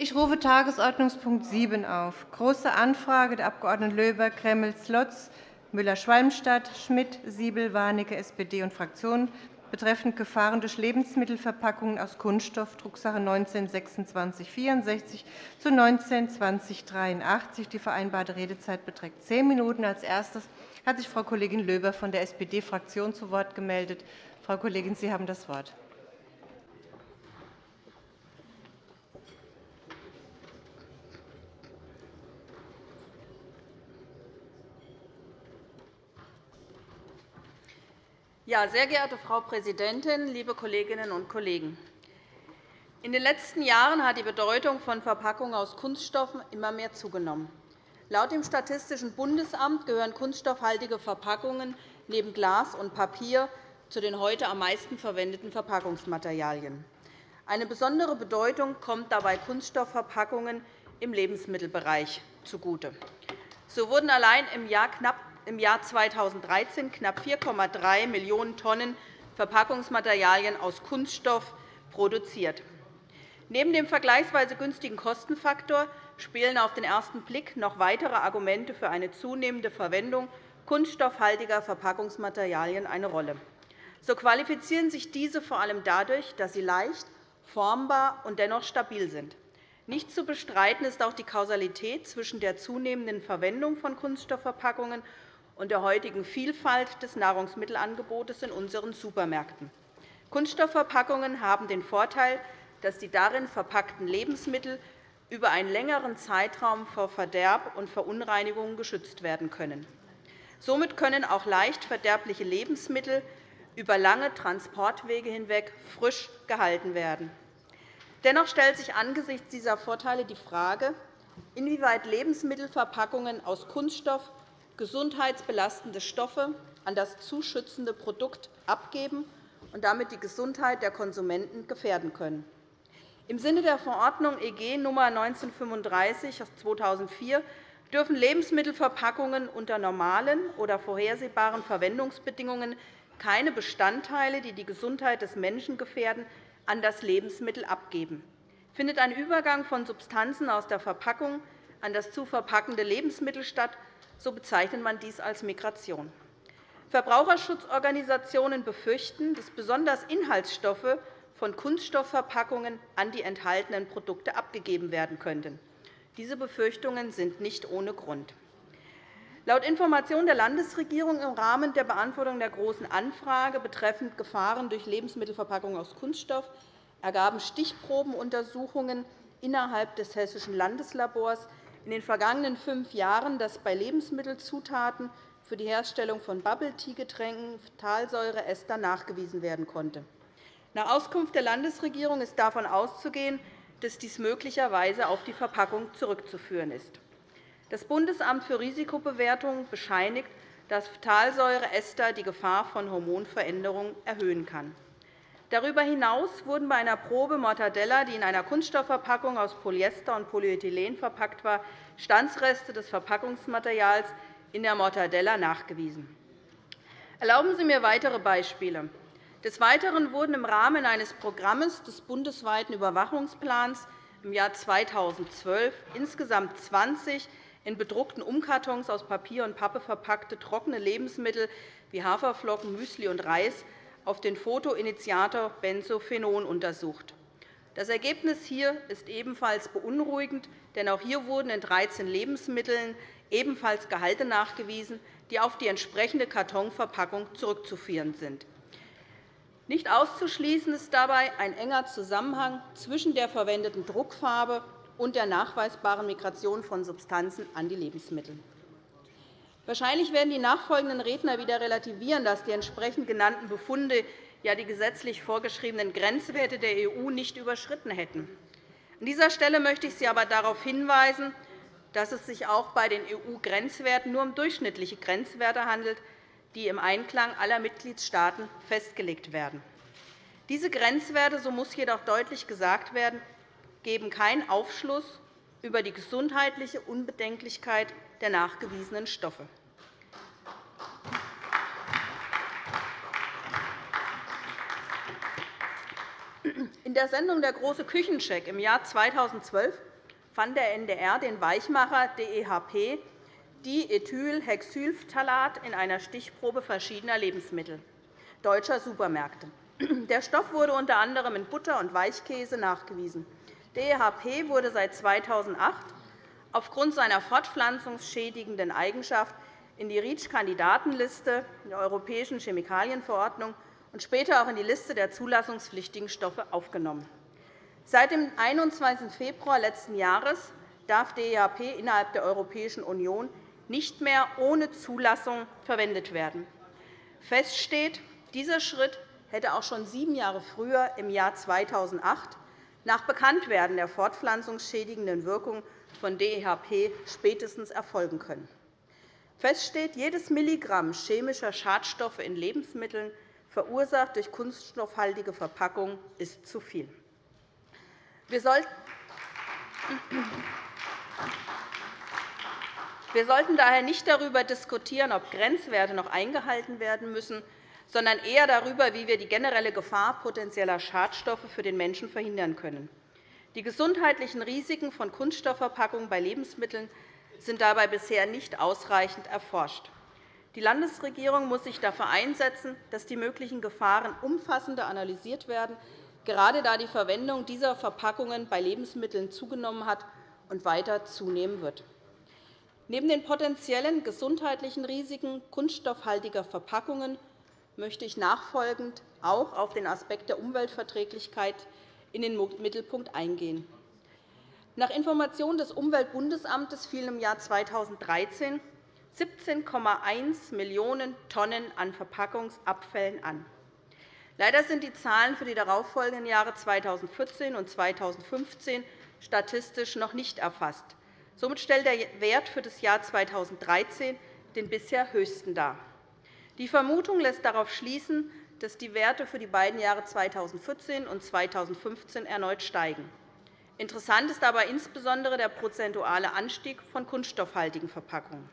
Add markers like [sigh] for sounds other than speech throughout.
Ich rufe Tagesordnungspunkt 7 auf. Große Anfrage der Abg. Löber, Gremmels, Lotz, Müller-Schwalmstadt, Schmidt, Siebel, Warnecke, SPD und Fraktionen betreffend Gefahren durch Lebensmittelverpackungen aus Kunststoff, Drucksache 19-2664 zu 19-2083. Die vereinbarte Redezeit beträgt zehn Minuten. Als erstes hat sich Frau Kollegin Löber von der SPD-Fraktion zu Wort gemeldet. Frau Kollegin, Sie haben das Wort. Ja, sehr geehrte Frau Präsidentin, liebe Kolleginnen und Kollegen! In den letzten Jahren hat die Bedeutung von Verpackungen aus Kunststoffen immer mehr zugenommen. Laut dem Statistischen Bundesamt gehören kunststoffhaltige Verpackungen neben Glas und Papier zu den heute am meisten verwendeten Verpackungsmaterialien. Eine besondere Bedeutung kommt dabei Kunststoffverpackungen im Lebensmittelbereich zugute. So wurden allein im Jahr knapp im Jahr 2013 knapp 4,3 Millionen Tonnen Verpackungsmaterialien aus Kunststoff produziert. Neben dem vergleichsweise günstigen Kostenfaktor spielen auf den ersten Blick noch weitere Argumente für eine zunehmende Verwendung kunststoffhaltiger Verpackungsmaterialien eine Rolle. So qualifizieren sich diese vor allem dadurch, dass sie leicht, formbar und dennoch stabil sind. Nicht zu bestreiten ist auch die Kausalität zwischen der zunehmenden Verwendung von Kunststoffverpackungen und der heutigen Vielfalt des Nahrungsmittelangebotes in unseren Supermärkten. Kunststoffverpackungen haben den Vorteil, dass die darin verpackten Lebensmittel über einen längeren Zeitraum vor Verderb und Verunreinigungen geschützt werden können. Somit können auch leicht verderbliche Lebensmittel über lange Transportwege hinweg frisch gehalten werden. Dennoch stellt sich angesichts dieser Vorteile die Frage, inwieweit Lebensmittelverpackungen aus Kunststoff gesundheitsbelastende Stoffe an das zu schützende Produkt abgeben und damit die Gesundheit der Konsumenten gefährden können. Im Sinne der Verordnung EG Nr. 1935 aus 2004 dürfen Lebensmittelverpackungen unter normalen oder vorhersehbaren Verwendungsbedingungen keine Bestandteile, die die Gesundheit des Menschen gefährden, an das Lebensmittel abgeben. Findet ein Übergang von Substanzen aus der Verpackung an das zu verpackende Lebensmittel statt, so bezeichnet man dies als Migration. Verbraucherschutzorganisationen befürchten, dass besonders Inhaltsstoffe von Kunststoffverpackungen an die enthaltenen Produkte abgegeben werden könnten. Diese Befürchtungen sind nicht ohne Grund. Laut Informationen der Landesregierung im Rahmen der Beantwortung der Großen Anfrage betreffend Gefahren durch Lebensmittelverpackungen aus Kunststoff ergaben Stichprobenuntersuchungen innerhalb des Hessischen Landeslabors in den vergangenen fünf Jahren, dass bei Lebensmittelzutaten für die Herstellung von Bubble-Tea-Getränken Phthalsäureester nachgewiesen werden konnte. Nach Auskunft der Landesregierung ist davon auszugehen, dass dies möglicherweise auf die Verpackung zurückzuführen ist. Das Bundesamt für Risikobewertung bescheinigt, dass Phthalsäureester die Gefahr von Hormonveränderungen erhöhen kann. Darüber hinaus wurden bei einer Probe Mortadella, die in einer Kunststoffverpackung aus Polyester und Polyethylen verpackt war, Standsreste des Verpackungsmaterials in der Mortadella nachgewiesen. Erlauben Sie mir weitere Beispiele. Des Weiteren wurden im Rahmen eines Programms des bundesweiten Überwachungsplans im Jahr 2012 insgesamt 20 in bedruckten Umkartons aus Papier und Pappe verpackte trockene Lebensmittel wie Haferflocken, Müsli und Reis auf den Photoinitiator Benzophenon untersucht. Das Ergebnis hier ist ebenfalls beunruhigend, denn auch hier wurden in 13 Lebensmitteln ebenfalls Gehalte nachgewiesen, die auf die entsprechende Kartonverpackung zurückzuführen sind. Nicht auszuschließen ist dabei ein enger Zusammenhang zwischen der verwendeten Druckfarbe und der nachweisbaren Migration von Substanzen an die Lebensmittel. Wahrscheinlich werden die nachfolgenden Redner wieder relativieren, dass die entsprechend genannten Befunde ja die gesetzlich vorgeschriebenen Grenzwerte der EU nicht überschritten hätten. An dieser Stelle möchte ich Sie aber darauf hinweisen, dass es sich auch bei den EU-Grenzwerten nur um durchschnittliche Grenzwerte handelt, die im Einklang aller Mitgliedstaaten festgelegt werden. Diese Grenzwerte, so muss jedoch deutlich gesagt werden, geben keinen Aufschluss über die gesundheitliche Unbedenklichkeit der nachgewiesenen Stoffe. In der Sendung Der große Küchencheck im Jahr 2012 fand der NDR den Weichmacher DEHP Diethylhexylphthalat in einer Stichprobe verschiedener Lebensmittel deutscher Supermärkte. Der Stoff wurde unter anderem in Butter und Weichkäse nachgewiesen. DEHP wurde seit 2008 aufgrund seiner fortpflanzungsschädigenden Eigenschaft in die REACH-Kandidatenliste der Europäischen Chemikalienverordnung und später auch in die Liste der zulassungspflichtigen Stoffe aufgenommen. Seit dem 21. Februar letzten Jahres darf DEHP innerhalb der Europäischen Union nicht mehr ohne Zulassung verwendet werden. Fest steht, dieser Schritt hätte auch schon sieben Jahre früher, im Jahr 2008, nach Bekanntwerden der fortpflanzungsschädigenden Wirkung von DEHP spätestens erfolgen können. Fest steht, jedes Milligramm chemischer Schadstoffe in Lebensmitteln, verursacht durch kunststoffhaltige Verpackungen, ist zu viel. Wir sollten daher nicht darüber diskutieren, ob Grenzwerte noch eingehalten werden müssen, sondern eher darüber, wie wir die generelle Gefahr potenzieller Schadstoffe für den Menschen verhindern können. Die gesundheitlichen Risiken von Kunststoffverpackungen bei Lebensmitteln sind dabei bisher nicht ausreichend erforscht. Die Landesregierung muss sich dafür einsetzen, dass die möglichen Gefahren umfassender analysiert werden, gerade da die Verwendung dieser Verpackungen bei Lebensmitteln zugenommen hat und weiter zunehmen wird. Neben den potenziellen gesundheitlichen Risiken kunststoffhaltiger Verpackungen möchte ich nachfolgend auch auf den Aspekt der Umweltverträglichkeit in den Mittelpunkt eingehen. Nach Informationen des Umweltbundesamtes fielen im Jahr 2013 17,1 Millionen Tonnen an Verpackungsabfällen an. Leider sind die Zahlen für die darauffolgenden Jahre 2014 und 2015 statistisch noch nicht erfasst. Somit stellt der Wert für das Jahr 2013 den bisher höchsten dar. Die Vermutung lässt darauf schließen, dass die Werte für die beiden Jahre 2014 und 2015 erneut steigen. Interessant ist aber insbesondere der prozentuale Anstieg von kunststoffhaltigen Verpackungen.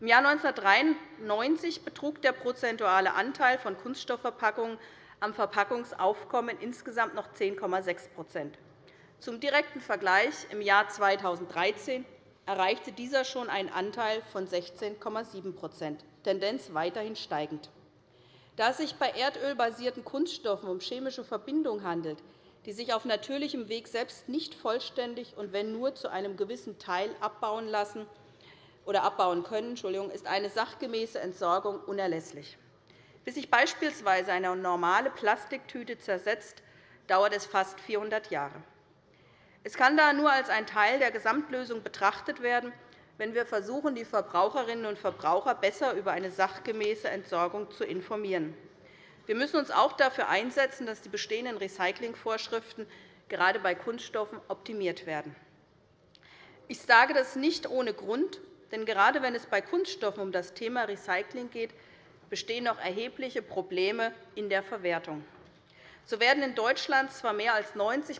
Im Jahr 1993 betrug der prozentuale Anteil von Kunststoffverpackungen am Verpackungsaufkommen insgesamt noch 10,6% Zum direkten Vergleich im Jahr 2013 erreichte dieser schon einen Anteil von 16,7% Tendenz weiterhin steigend. Da es sich bei erdölbasierten Kunststoffen um chemische Verbindungen handelt, die sich auf natürlichem Weg selbst nicht vollständig und wenn nur zu einem gewissen Teil abbauen lassen oder abbauen können, ist eine sachgemäße Entsorgung unerlässlich. Bis sich beispielsweise eine normale Plastiktüte zersetzt, dauert es fast 400 Jahre. Es kann da nur als ein Teil der Gesamtlösung betrachtet werden, wenn wir versuchen, die Verbraucherinnen und Verbraucher besser über eine sachgemäße Entsorgung zu informieren. Wir müssen uns auch dafür einsetzen, dass die bestehenden Recyclingvorschriften gerade bei Kunststoffen optimiert werden. Ich sage das nicht ohne Grund, denn gerade wenn es bei Kunststoffen um das Thema Recycling geht, bestehen noch erhebliche Probleme in der Verwertung. So werden in Deutschland zwar mehr als 90%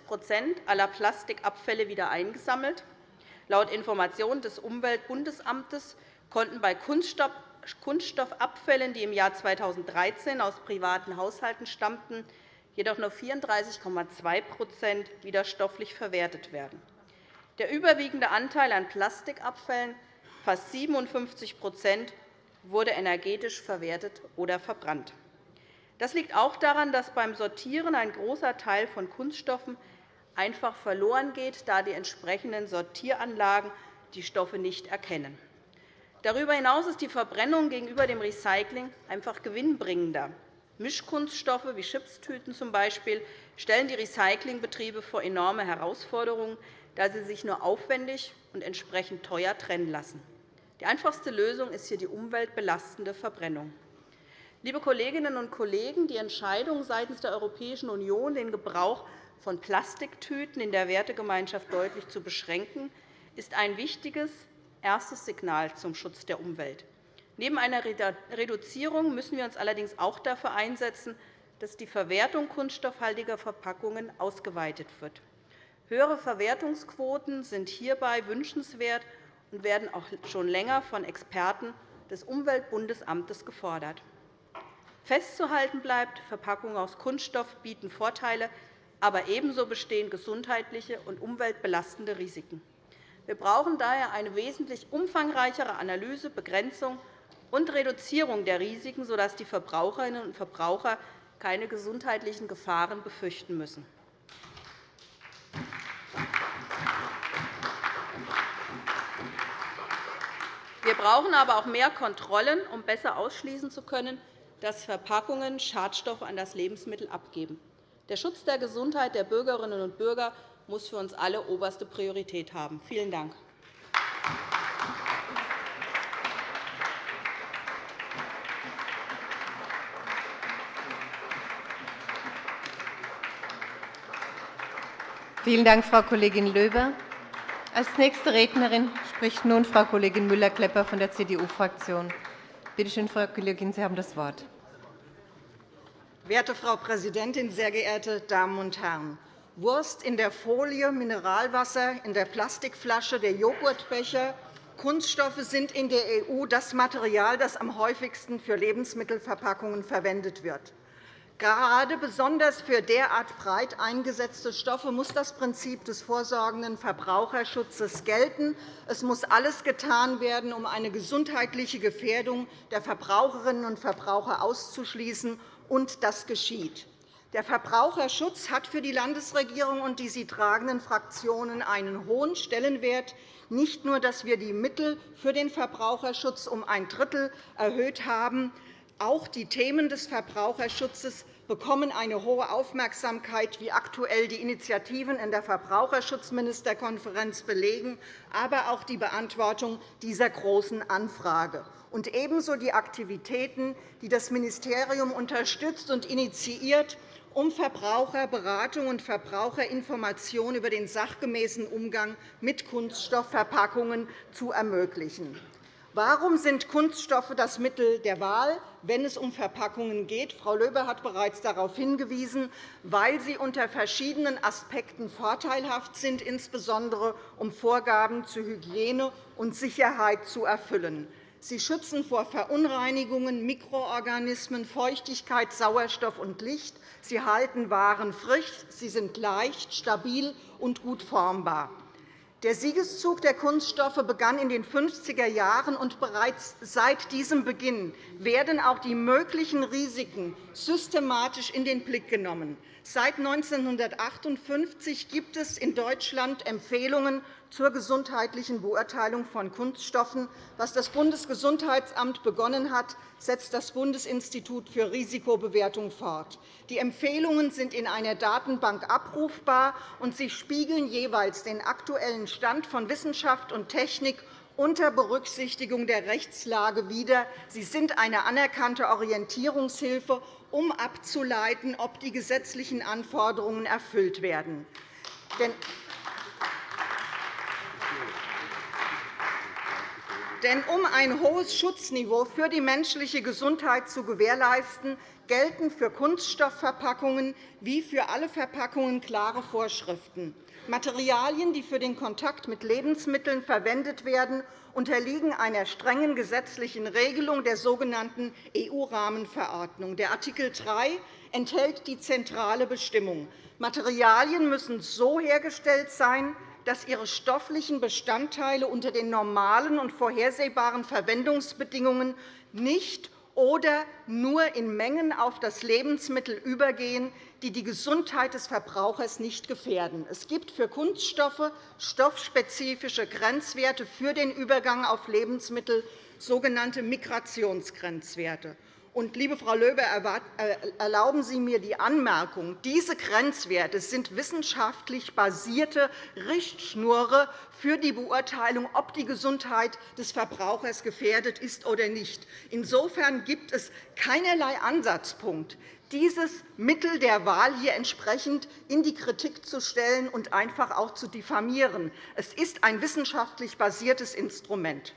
aller Plastikabfälle wieder eingesammelt. Laut Informationen des Umweltbundesamtes konnten bei Kunststoff Kunststoffabfällen, die im Jahr 2013 aus privaten Haushalten stammten, jedoch nur 34,2 wieder stofflich verwertet werden. Der überwiegende Anteil an Plastikabfällen, fast 57% wurde energetisch verwertet oder verbrannt. Das liegt auch daran, dass beim Sortieren ein großer Teil von Kunststoffen einfach verloren geht, da die entsprechenden Sortieranlagen die Stoffe nicht erkennen. Darüber hinaus ist die Verbrennung gegenüber dem Recycling einfach gewinnbringender. Mischkunststoffe wie Chipstüten z. B. stellen die Recyclingbetriebe vor enorme Herausforderungen, da sie sich nur aufwendig und entsprechend teuer trennen lassen. Die einfachste Lösung ist hier die umweltbelastende Verbrennung. Liebe Kolleginnen und Kollegen, die Entscheidung seitens der Europäischen Union, den Gebrauch von Plastiktüten in der Wertegemeinschaft deutlich zu beschränken, ist ein wichtiges erstes Signal zum Schutz der Umwelt. Neben einer Reduzierung müssen wir uns allerdings auch dafür einsetzen, dass die Verwertung kunststoffhaltiger Verpackungen ausgeweitet wird. Höhere Verwertungsquoten sind hierbei wünschenswert und werden auch schon länger von Experten des Umweltbundesamtes gefordert. Festzuhalten bleibt, Verpackungen aus Kunststoff bieten Vorteile aber ebenso bestehen gesundheitliche und umweltbelastende Risiken. Wir brauchen daher eine wesentlich umfangreichere Analyse, Begrenzung und Reduzierung der Risiken, sodass die Verbraucherinnen und Verbraucher keine gesundheitlichen Gefahren befürchten müssen. Wir brauchen aber auch mehr Kontrollen, um besser ausschließen zu können, dass Verpackungen Schadstoffe an das Lebensmittel abgeben. Der Schutz der Gesundheit der Bürgerinnen und Bürger muss für uns alle oberste Priorität haben. Vielen Dank. Vielen Dank, Frau Kollegin Löber. Als nächste Rednerin spricht nun Frau Kollegin Müller-Klepper von der CDU-Fraktion. Bitte schön, Frau Kollegin, Sie haben das Wort. Werte Frau Präsidentin, sehr geehrte Damen und Herren! Wurst in der Folie, Mineralwasser in der Plastikflasche, der Joghurtbecher. Kunststoffe sind in der EU das Material, das am häufigsten für Lebensmittelverpackungen verwendet wird. Gerade besonders für derart breit eingesetzte Stoffe muss das Prinzip des vorsorgenden Verbraucherschutzes gelten. Es muss alles getan werden, um eine gesundheitliche Gefährdung der Verbraucherinnen und Verbraucher auszuschließen, und das geschieht. Der Verbraucherschutz hat für die Landesregierung und die sie tragenden Fraktionen einen hohen Stellenwert. Nicht nur, dass wir die Mittel für den Verbraucherschutz um ein Drittel erhöht haben, auch die Themen des Verbraucherschutzes bekommen eine hohe Aufmerksamkeit, wie aktuell die Initiativen in der Verbraucherschutzministerkonferenz belegen, aber auch die Beantwortung dieser Großen Anfrage und ebenso die Aktivitäten, die das Ministerium unterstützt und initiiert, um Verbraucherberatung und Verbraucherinformation über den sachgemäßen Umgang mit Kunststoffverpackungen zu ermöglichen. Warum sind Kunststoffe das Mittel der Wahl, wenn es um Verpackungen geht? Frau Löber hat bereits darauf hingewiesen, weil sie unter verschiedenen Aspekten vorteilhaft sind, insbesondere um Vorgaben zu Hygiene und Sicherheit zu erfüllen. Sie schützen vor Verunreinigungen, Mikroorganismen, Feuchtigkeit, Sauerstoff und Licht. Sie halten Waren frisch. Sie sind leicht, stabil und gut formbar. Der Siegeszug der Kunststoffe begann in den 50er Jahren, und bereits seit diesem Beginn werden auch die möglichen Risiken systematisch in den Blick genommen. Seit 1958 gibt es in Deutschland Empfehlungen zur gesundheitlichen Beurteilung von Kunststoffen. Was das Bundesgesundheitsamt begonnen hat, setzt das Bundesinstitut für Risikobewertung fort. Die Empfehlungen sind in einer Datenbank abrufbar, und sie spiegeln jeweils den aktuellen Stand von Wissenschaft und Technik unter Berücksichtigung der Rechtslage wider. Sie sind eine anerkannte Orientierungshilfe, um abzuleiten, ob die gesetzlichen Anforderungen erfüllt werden. Denn um ein hohes Schutzniveau für die menschliche Gesundheit zu gewährleisten, gelten für Kunststoffverpackungen wie für alle Verpackungen klare Vorschriften. Materialien, die für den Kontakt mit Lebensmitteln verwendet werden, unterliegen einer strengen gesetzlichen Regelung der sogenannten EU-Rahmenverordnung. Der Art. 3 enthält die zentrale Bestimmung. Materialien müssen so hergestellt sein, dass ihre stofflichen Bestandteile unter den normalen und vorhersehbaren Verwendungsbedingungen nicht oder nur in Mengen auf das Lebensmittel übergehen, die die Gesundheit des Verbrauchers nicht gefährden. Es gibt für Kunststoffe stoffspezifische Grenzwerte für den Übergang auf Lebensmittel, sogenannte Migrationsgrenzwerte. Und, liebe Frau Löber, äh, erlauben Sie mir die Anmerkung, diese Grenzwerte sind wissenschaftlich basierte Richtschnure für die Beurteilung, ob die Gesundheit des Verbrauchers gefährdet ist oder nicht. Insofern gibt es keinerlei Ansatzpunkt, dieses Mittel der Wahl hier entsprechend in die Kritik zu stellen und einfach auch zu diffamieren. Es ist ein wissenschaftlich basiertes Instrument.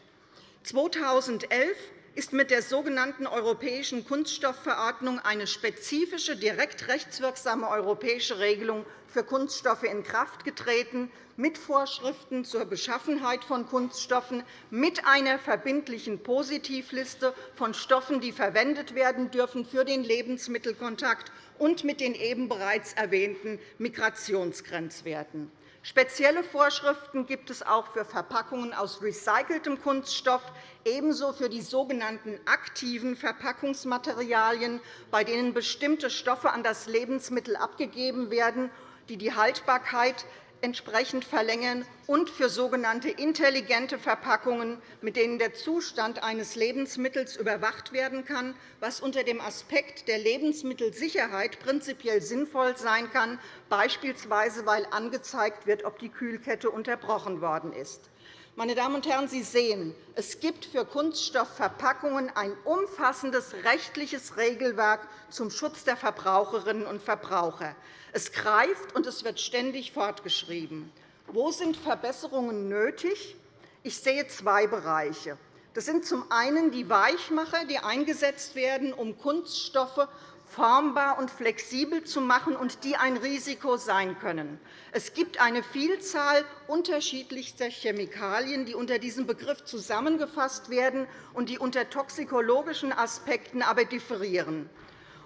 2011 ist mit der sogenannten Europäischen Kunststoffverordnung eine spezifische, direkt rechtswirksame europäische Regelung für Kunststoffe in Kraft getreten, mit Vorschriften zur Beschaffenheit von Kunststoffen, mit einer verbindlichen Positivliste von Stoffen, die verwendet werden dürfen für den Lebensmittelkontakt und mit den eben bereits erwähnten Migrationsgrenzwerten. Spezielle Vorschriften gibt es auch für Verpackungen aus recyceltem Kunststoff, ebenso für die sogenannten aktiven Verpackungsmaterialien, bei denen bestimmte Stoffe an das Lebensmittel abgegeben werden, die die Haltbarkeit entsprechend verlängern und für sogenannte intelligente Verpackungen, mit denen der Zustand eines Lebensmittels überwacht werden kann, was unter dem Aspekt der Lebensmittelsicherheit prinzipiell sinnvoll sein kann, beispielsweise weil angezeigt wird, ob die Kühlkette unterbrochen worden ist. Meine Damen und Herren, Sie sehen, es gibt für Kunststoffverpackungen ein umfassendes rechtliches Regelwerk zum Schutz der Verbraucherinnen und Verbraucher. Es greift, und es wird ständig fortgeschrieben. Wo sind Verbesserungen nötig? Ich sehe zwei Bereiche. Das sind zum einen die Weichmacher, die eingesetzt werden, um Kunststoffe formbar und flexibel zu machen und die ein Risiko sein können. Es gibt eine Vielzahl unterschiedlichster Chemikalien, die unter diesem Begriff zusammengefasst werden und die unter toxikologischen Aspekten aber differieren.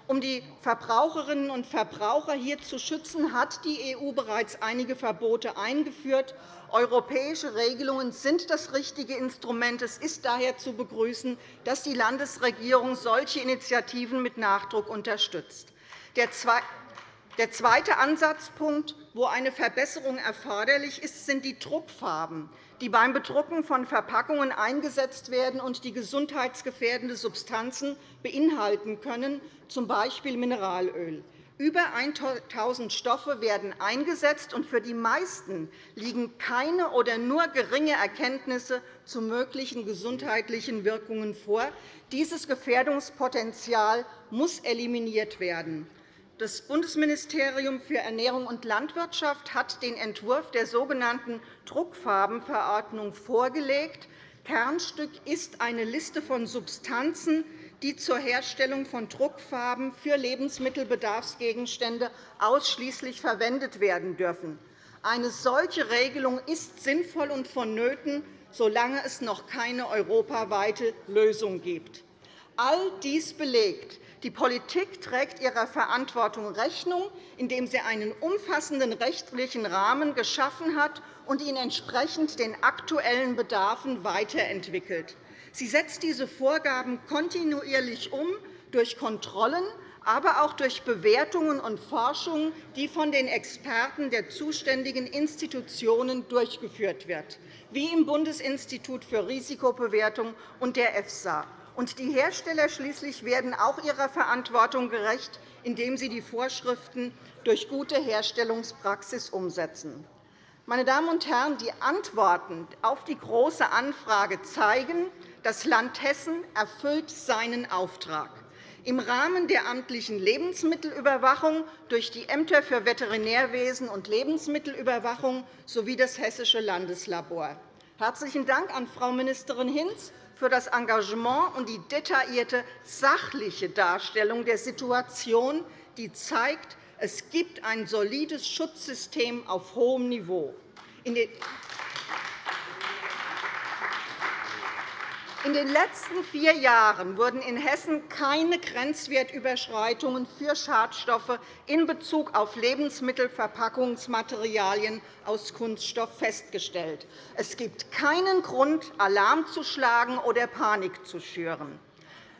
Um die Verbraucherinnen und Verbraucher hier zu schützen, hat die EU bereits einige Verbote eingeführt. Europäische Regelungen sind das richtige Instrument. Es ist daher zu begrüßen, dass die Landesregierung solche Initiativen mit Nachdruck unterstützt. Der zweite Ansatzpunkt, wo eine Verbesserung erforderlich ist, sind die Druckfarben die beim Bedrucken von Verpackungen eingesetzt werden und die gesundheitsgefährdende Substanzen beinhalten können, z. B. Mineralöl. Über 1.000 Stoffe werden eingesetzt, und für die meisten liegen keine oder nur geringe Erkenntnisse zu möglichen gesundheitlichen Wirkungen vor. Dieses Gefährdungspotenzial muss eliminiert werden. Das Bundesministerium für Ernährung und Landwirtschaft hat den Entwurf der sogenannten Druckfarbenverordnung vorgelegt. Kernstück ist eine Liste von Substanzen, die zur Herstellung von Druckfarben für Lebensmittelbedarfsgegenstände ausschließlich verwendet werden dürfen. Eine solche Regelung ist sinnvoll und vonnöten, solange es noch keine europaweite Lösung gibt. All dies belegt, die Politik trägt ihrer Verantwortung Rechnung, indem sie einen umfassenden rechtlichen Rahmen geschaffen hat und ihn entsprechend den aktuellen Bedarfen weiterentwickelt. Sie setzt diese Vorgaben kontinuierlich um durch Kontrollen, aber auch durch Bewertungen und Forschung, die von den Experten der zuständigen Institutionen durchgeführt wird, wie im Bundesinstitut für Risikobewertung und der EFSA. Und die Hersteller schließlich werden auch ihrer Verantwortung gerecht, indem sie die Vorschriften durch gute Herstellungspraxis umsetzen. Meine Damen und Herren, die Antworten auf die Große Anfrage zeigen, das Land Hessen erfüllt seinen Auftrag im Rahmen der amtlichen Lebensmittelüberwachung durch die Ämter für Veterinärwesen und Lebensmittelüberwachung sowie das Hessische Landeslabor. Herzlichen Dank an Frau Ministerin Hinz für das Engagement und die detaillierte sachliche Darstellung der Situation, die zeigt, es gibt ein solides Schutzsystem auf hohem Niveau. In den letzten vier Jahren wurden in Hessen keine Grenzwertüberschreitungen für Schadstoffe in Bezug auf Lebensmittelverpackungsmaterialien aus Kunststoff festgestellt. Es gibt keinen Grund, Alarm zu schlagen oder Panik zu schüren.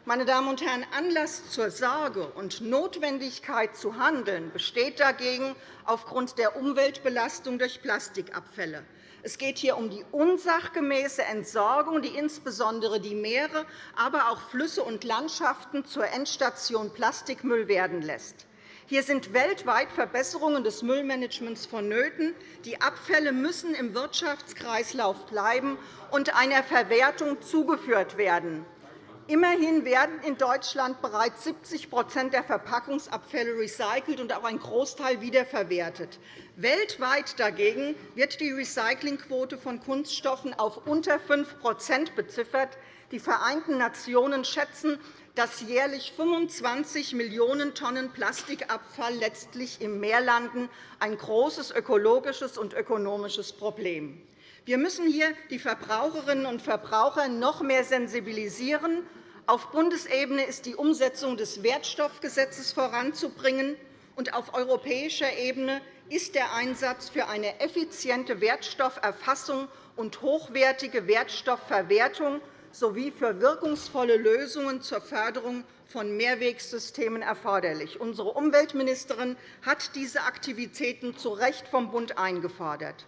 Meine Damen und Herren, Anlass zur Sorge und Notwendigkeit zu handeln besteht dagegen aufgrund der Umweltbelastung durch Plastikabfälle. Es geht hier um die unsachgemäße Entsorgung, die insbesondere die Meere, aber auch Flüsse und Landschaften zur Endstation Plastikmüll werden lässt. Hier sind weltweit Verbesserungen des Müllmanagements vonnöten. Die Abfälle müssen im Wirtschaftskreislauf bleiben und einer Verwertung zugeführt werden. Immerhin werden in Deutschland bereits 70% der Verpackungsabfälle recycelt und auch ein Großteil wiederverwertet. Weltweit dagegen wird die Recyclingquote von Kunststoffen auf unter 5% beziffert. Die Vereinten Nationen schätzen, dass jährlich 25 Millionen Tonnen Plastikabfall letztlich im Meer landen, ein großes ökologisches und ökonomisches Problem. Wir müssen hier die Verbraucherinnen und Verbraucher noch mehr sensibilisieren auf Bundesebene ist die Umsetzung des Wertstoffgesetzes voranzubringen, und auf europäischer Ebene ist der Einsatz für eine effiziente Wertstofferfassung und hochwertige Wertstoffverwertung sowie für wirkungsvolle Lösungen zur Förderung von Mehrwegsystemen erforderlich. Unsere Umweltministerin hat diese Aktivitäten zu Recht vom Bund eingefordert.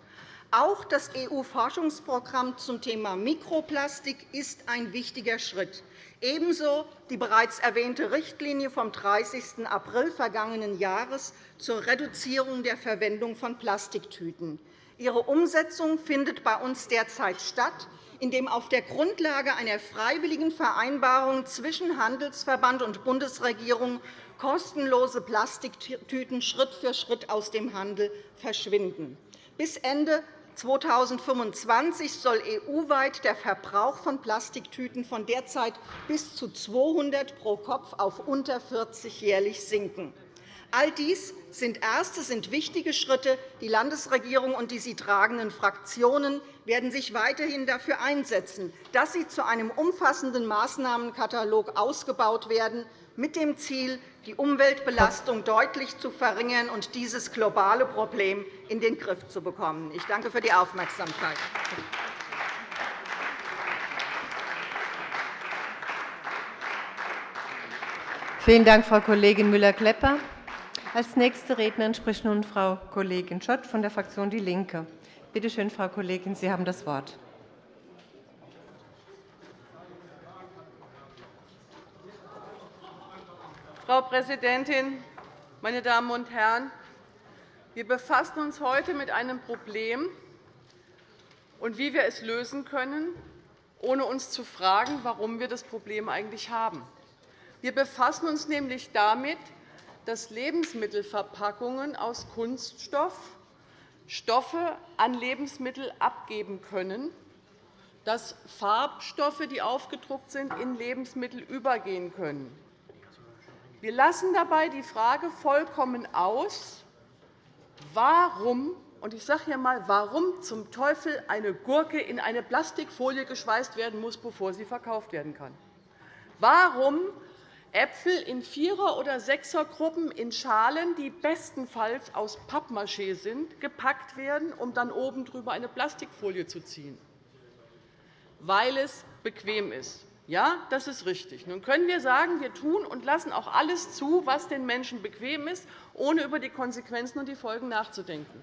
Auch das EU-Forschungsprogramm zum Thema Mikroplastik ist ein wichtiger Schritt ebenso die bereits erwähnte Richtlinie vom 30. April vergangenen Jahres zur Reduzierung der Verwendung von Plastiktüten. Ihre Umsetzung findet bei uns derzeit statt, indem auf der Grundlage einer freiwilligen Vereinbarung zwischen Handelsverband und Bundesregierung kostenlose Plastiktüten Schritt für Schritt aus dem Handel verschwinden. Bis Ende 2025 soll EU-weit der Verbrauch von Plastiktüten von derzeit bis zu 200 pro Kopf auf unter 40 jährlich sinken. All dies sind erste, sind wichtige Schritte. Die Landesregierung und die sie tragenden Fraktionen werden sich weiterhin dafür einsetzen, dass sie zu einem umfassenden Maßnahmenkatalog ausgebaut werden, mit dem Ziel, die Umweltbelastung deutlich zu verringern und dieses globale Problem in den Griff zu bekommen. Ich danke für die Aufmerksamkeit. Vielen Dank, Frau Kollegin Müller-Klepper. Als nächste Rednerin spricht nun Frau Kollegin Schott von der Fraktion DIE LINKE. Bitte schön, Frau Kollegin, Sie haben das Wort. Frau Präsidentin, meine Damen und Herren! Wir befassen uns heute mit einem Problem und wie wir es lösen können, ohne uns zu fragen, warum wir das Problem eigentlich haben. Wir befassen uns nämlich damit, dass Lebensmittelverpackungen aus Kunststoff Stoffe an Lebensmittel abgeben können, dass Farbstoffe, die aufgedruckt sind, in Lebensmittel übergehen können. Wir lassen dabei die Frage vollkommen aus, warum und ich sage hier einmal, warum zum Teufel eine Gurke in eine Plastikfolie geschweißt werden muss, bevor sie verkauft werden kann. Warum Äpfel in Vierer- oder Sechsergruppen in Schalen, die bestenfalls aus Pappmaché sind, gepackt werden, um dann oben drüber eine Plastikfolie zu ziehen. Weil es bequem ist. Ja, das ist richtig. Nun können wir sagen, wir tun und lassen auch alles zu, was den Menschen bequem ist, ohne über die Konsequenzen und die Folgen nachzudenken.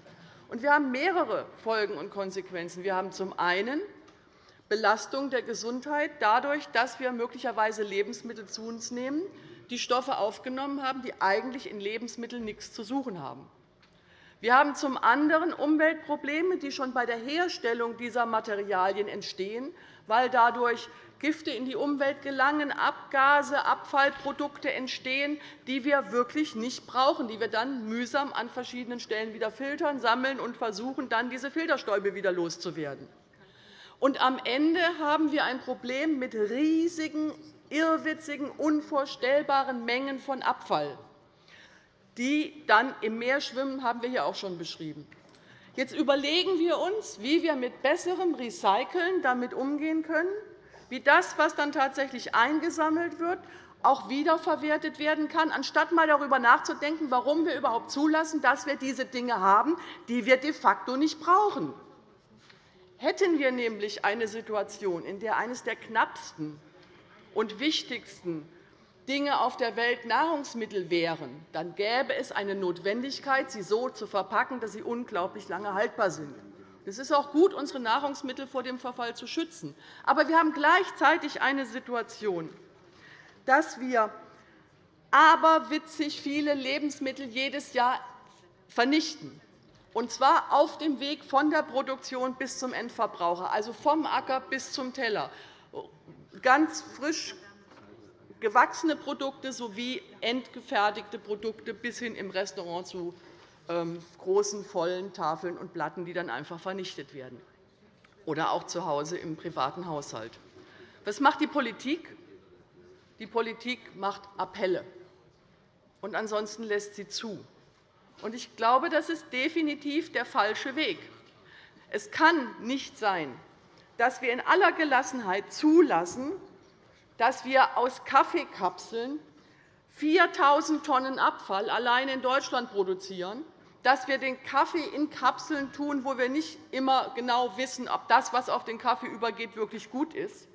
wir haben mehrere Folgen und Konsequenzen. Wir haben zum einen Belastung der Gesundheit dadurch, dass wir möglicherweise Lebensmittel zu uns nehmen, die Stoffe aufgenommen haben, die eigentlich in Lebensmitteln nichts zu suchen haben. Wir haben zum anderen Umweltprobleme, die schon bei der Herstellung dieser Materialien entstehen, weil dadurch Gifte in die Umwelt gelangen, Abgase, Abfallprodukte entstehen, die wir wirklich nicht brauchen, die wir dann mühsam an verschiedenen Stellen wieder filtern, sammeln und versuchen, dann diese Filterstäube wieder loszuwerden. Und am Ende haben wir ein Problem mit riesigen, irrwitzigen, unvorstellbaren Mengen von Abfall, die dann im Meer schwimmen, haben wir hier auch schon beschrieben. Jetzt überlegen wir uns, wie wir mit besserem Recyceln damit umgehen können wie das, was dann tatsächlich eingesammelt wird, auch wiederverwertet werden kann, anstatt einmal darüber nachzudenken, warum wir überhaupt zulassen, dass wir diese Dinge haben, die wir de facto nicht brauchen. Hätten wir nämlich eine Situation, in der eines der knappsten und wichtigsten Dinge auf der Welt Nahrungsmittel wären, dann gäbe es eine Notwendigkeit, sie so zu verpacken, dass sie unglaublich lange haltbar sind. Es ist auch gut, unsere Nahrungsmittel vor dem Verfall zu schützen. Aber wir haben gleichzeitig eine Situation, dass wir aberwitzig viele Lebensmittel jedes Jahr vernichten, und zwar auf dem Weg von der Produktion bis zum Endverbraucher, also vom Acker bis zum Teller. Ganz frisch gewachsene Produkte sowie endgefertigte Produkte bis hin im Restaurant zu ähm, großen, vollen Tafeln und Platten, die dann einfach vernichtet werden, oder auch zu Hause im privaten Haushalt. Was macht die Politik? Die Politik macht Appelle, und ansonsten lässt sie zu. Ich glaube, das ist definitiv der falsche Weg. Es kann nicht sein, dass wir in aller Gelassenheit zulassen, dass wir aus Kaffeekapseln 4.000 Tonnen Abfall allein in Deutschland produzieren, dass wir den Kaffee in Kapseln tun, wo wir nicht immer genau wissen, ob das, was auf den Kaffee übergeht, wirklich gut ist,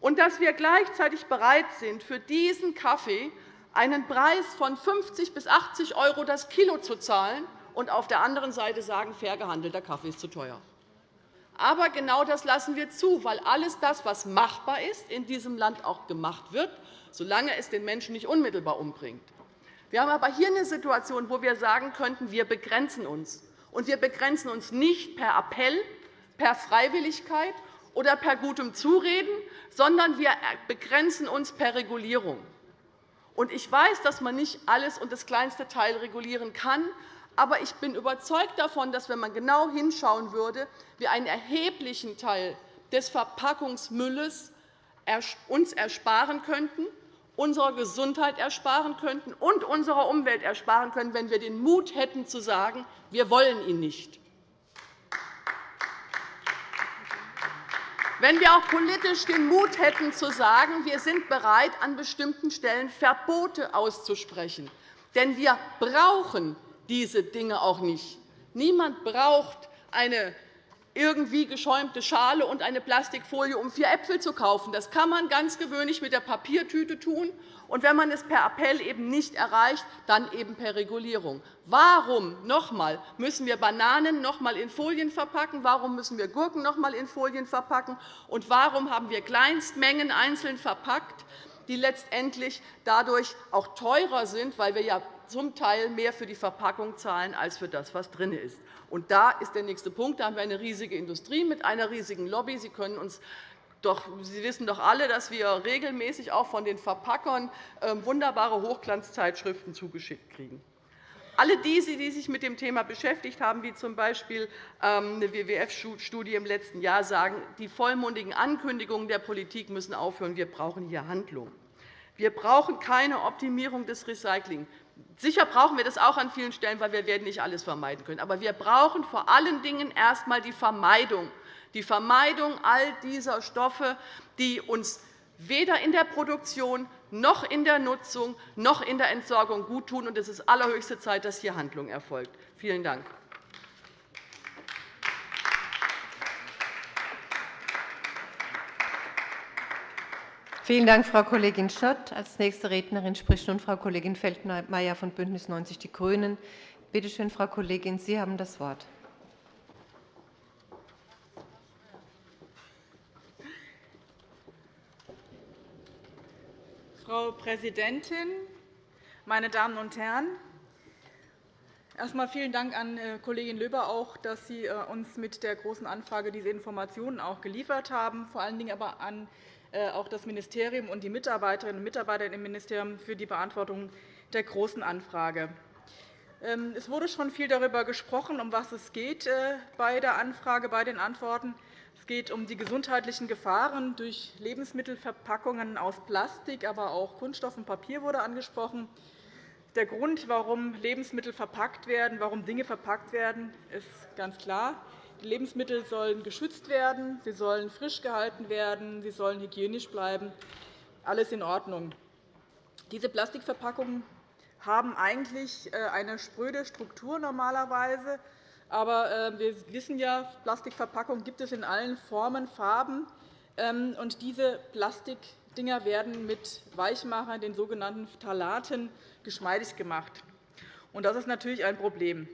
und dass wir gleichzeitig bereit sind, für diesen Kaffee einen Preis von 50 bis 80 € das Kilo zu zahlen und auf der anderen Seite sagen, fair gehandelter Kaffee ist zu teuer. Aber genau das lassen wir zu, weil alles das, was machbar ist, in diesem Land auch gemacht wird, solange es den Menschen nicht unmittelbar umbringt. Wir haben aber hier eine Situation, wo wir sagen könnten, wir begrenzen uns. Und wir begrenzen uns nicht per Appell, per Freiwilligkeit oder per gutem Zureden, sondern wir begrenzen uns per Regulierung. Ich weiß, dass man nicht alles und das kleinste Teil regulieren kann. Aber ich bin überzeugt davon, dass, wenn man genau hinschauen würde, wir einen erheblichen Teil des Verpackungsmülles uns ersparen könnten, unserer Gesundheit ersparen könnten und unserer Umwelt ersparen könnten, wenn wir den Mut hätten, zu sagen, wir wollen ihn nicht. Wenn wir auch politisch den Mut hätten, zu sagen, wir sind bereit, an bestimmten Stellen Verbote auszusprechen. Denn wir brauchen diese Dinge auch nicht. Niemand braucht eine irgendwie geschäumte Schale und eine Plastikfolie, um vier Äpfel zu kaufen. Das kann man ganz gewöhnlich mit der Papiertüte tun. Und wenn man es per Appell eben nicht erreicht, dann eben per Regulierung. Warum noch einmal, müssen wir Bananen noch einmal in Folien verpacken? Warum müssen wir Gurken noch einmal in Folien verpacken? Und warum haben wir Kleinstmengen einzeln verpackt, die letztendlich dadurch auch teurer sind, weil wir ja zum Teil mehr für die Verpackung zahlen als für das, was drin ist. Und da ist der nächste Punkt. Da haben wir eine riesige Industrie mit einer riesigen Lobby. Sie können uns doch, Sie wissen doch alle, dass wir regelmäßig auch von den Verpackern ähm, wunderbare Hochglanzzeitschriften zugeschickt kriegen. Alle diese, die sich mit dem Thema beschäftigt haben, wie z. B. Ähm, eine WWF-Studie im letzten Jahr, sagen, die vollmundigen Ankündigungen der Politik müssen aufhören. Wir brauchen hier Handlung. Wir brauchen keine Optimierung des Recyclings. Sicher brauchen wir das auch an vielen Stellen, weil wir werden nicht alles vermeiden können. Aber wir brauchen vor allen Dingen erst einmal die Vermeidung, die Vermeidung all dieser Stoffe, die uns weder in der Produktion noch in der Nutzung noch in der Entsorgung guttun. Es ist allerhöchste Zeit, dass hier Handlung erfolgt. Vielen Dank. Vielen Dank, Frau Kollegin Schott. Als nächste Rednerin spricht nun Frau Kollegin Feldmayer von BÜNDNIS 90 die GRÜNEN. Bitte schön, Frau Kollegin, Sie haben das Wort. Frau Präsidentin, meine Damen und Herren! Erst einmal vielen Dank an äh, Kollegin Löber, auch, dass Sie äh, uns mit der Großen Anfrage diese Informationen auch geliefert haben, vor allen Dingen aber an auch das Ministerium und die Mitarbeiterinnen und Mitarbeiter im Ministerium für die Beantwortung der Großen Anfrage. Ähm, es wurde schon viel darüber gesprochen, um was es geht äh, bei der Anfrage, bei den Antworten. Es geht um die gesundheitlichen Gefahren durch Lebensmittelverpackungen aus Plastik, aber auch Kunststoff und Papier wurde angesprochen. Der Grund, warum Lebensmittel verpackt werden, warum Dinge verpackt werden, ist ganz klar. Lebensmittel sollen geschützt werden, sie sollen frisch gehalten werden, sie sollen hygienisch bleiben. Alles in Ordnung. Diese Plastikverpackungen haben eigentlich äh, eine spröde Struktur normalerweise. Aber äh, wir wissen ja, Plastikverpackungen gibt es in allen Formen, Farben. Ähm, und diese Plastikdinger werden mit Weichmachern, den sogenannten Phthalaten, geschmeidig gemacht. Das ist natürlich ein Problem.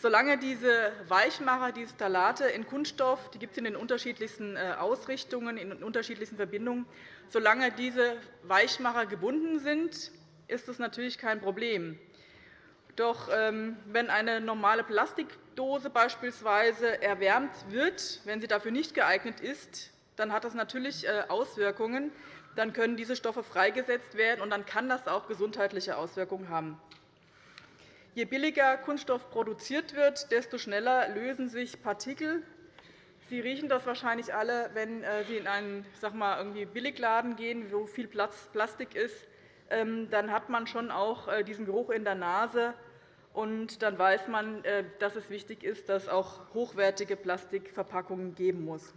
Solange diese Weichmacher, diese Phthalate in Kunststoff, die gibt es in den unterschiedlichsten äh, Ausrichtungen, in unterschiedlichsten Verbindungen, solange diese Weichmacher gebunden sind, ist das natürlich kein Problem. Doch ähm, wenn eine normale Plastikdose beispielsweise erwärmt wird, wenn sie dafür nicht geeignet ist, dann hat das natürlich äh, Auswirkungen. dann können diese Stoffe freigesetzt werden, und dann kann das auch gesundheitliche Auswirkungen haben. Je billiger Kunststoff produziert wird, desto schneller lösen sich Partikel. Sie riechen das wahrscheinlich alle, wenn äh, Sie in einen sag mal, irgendwie Billigladen gehen, wo viel Plastik ist. Ähm, dann hat man schon auch äh, diesen Geruch in der Nase. Und dann weiß man, äh, dass es wichtig ist, dass es auch hochwertige Plastikverpackungen geben muss.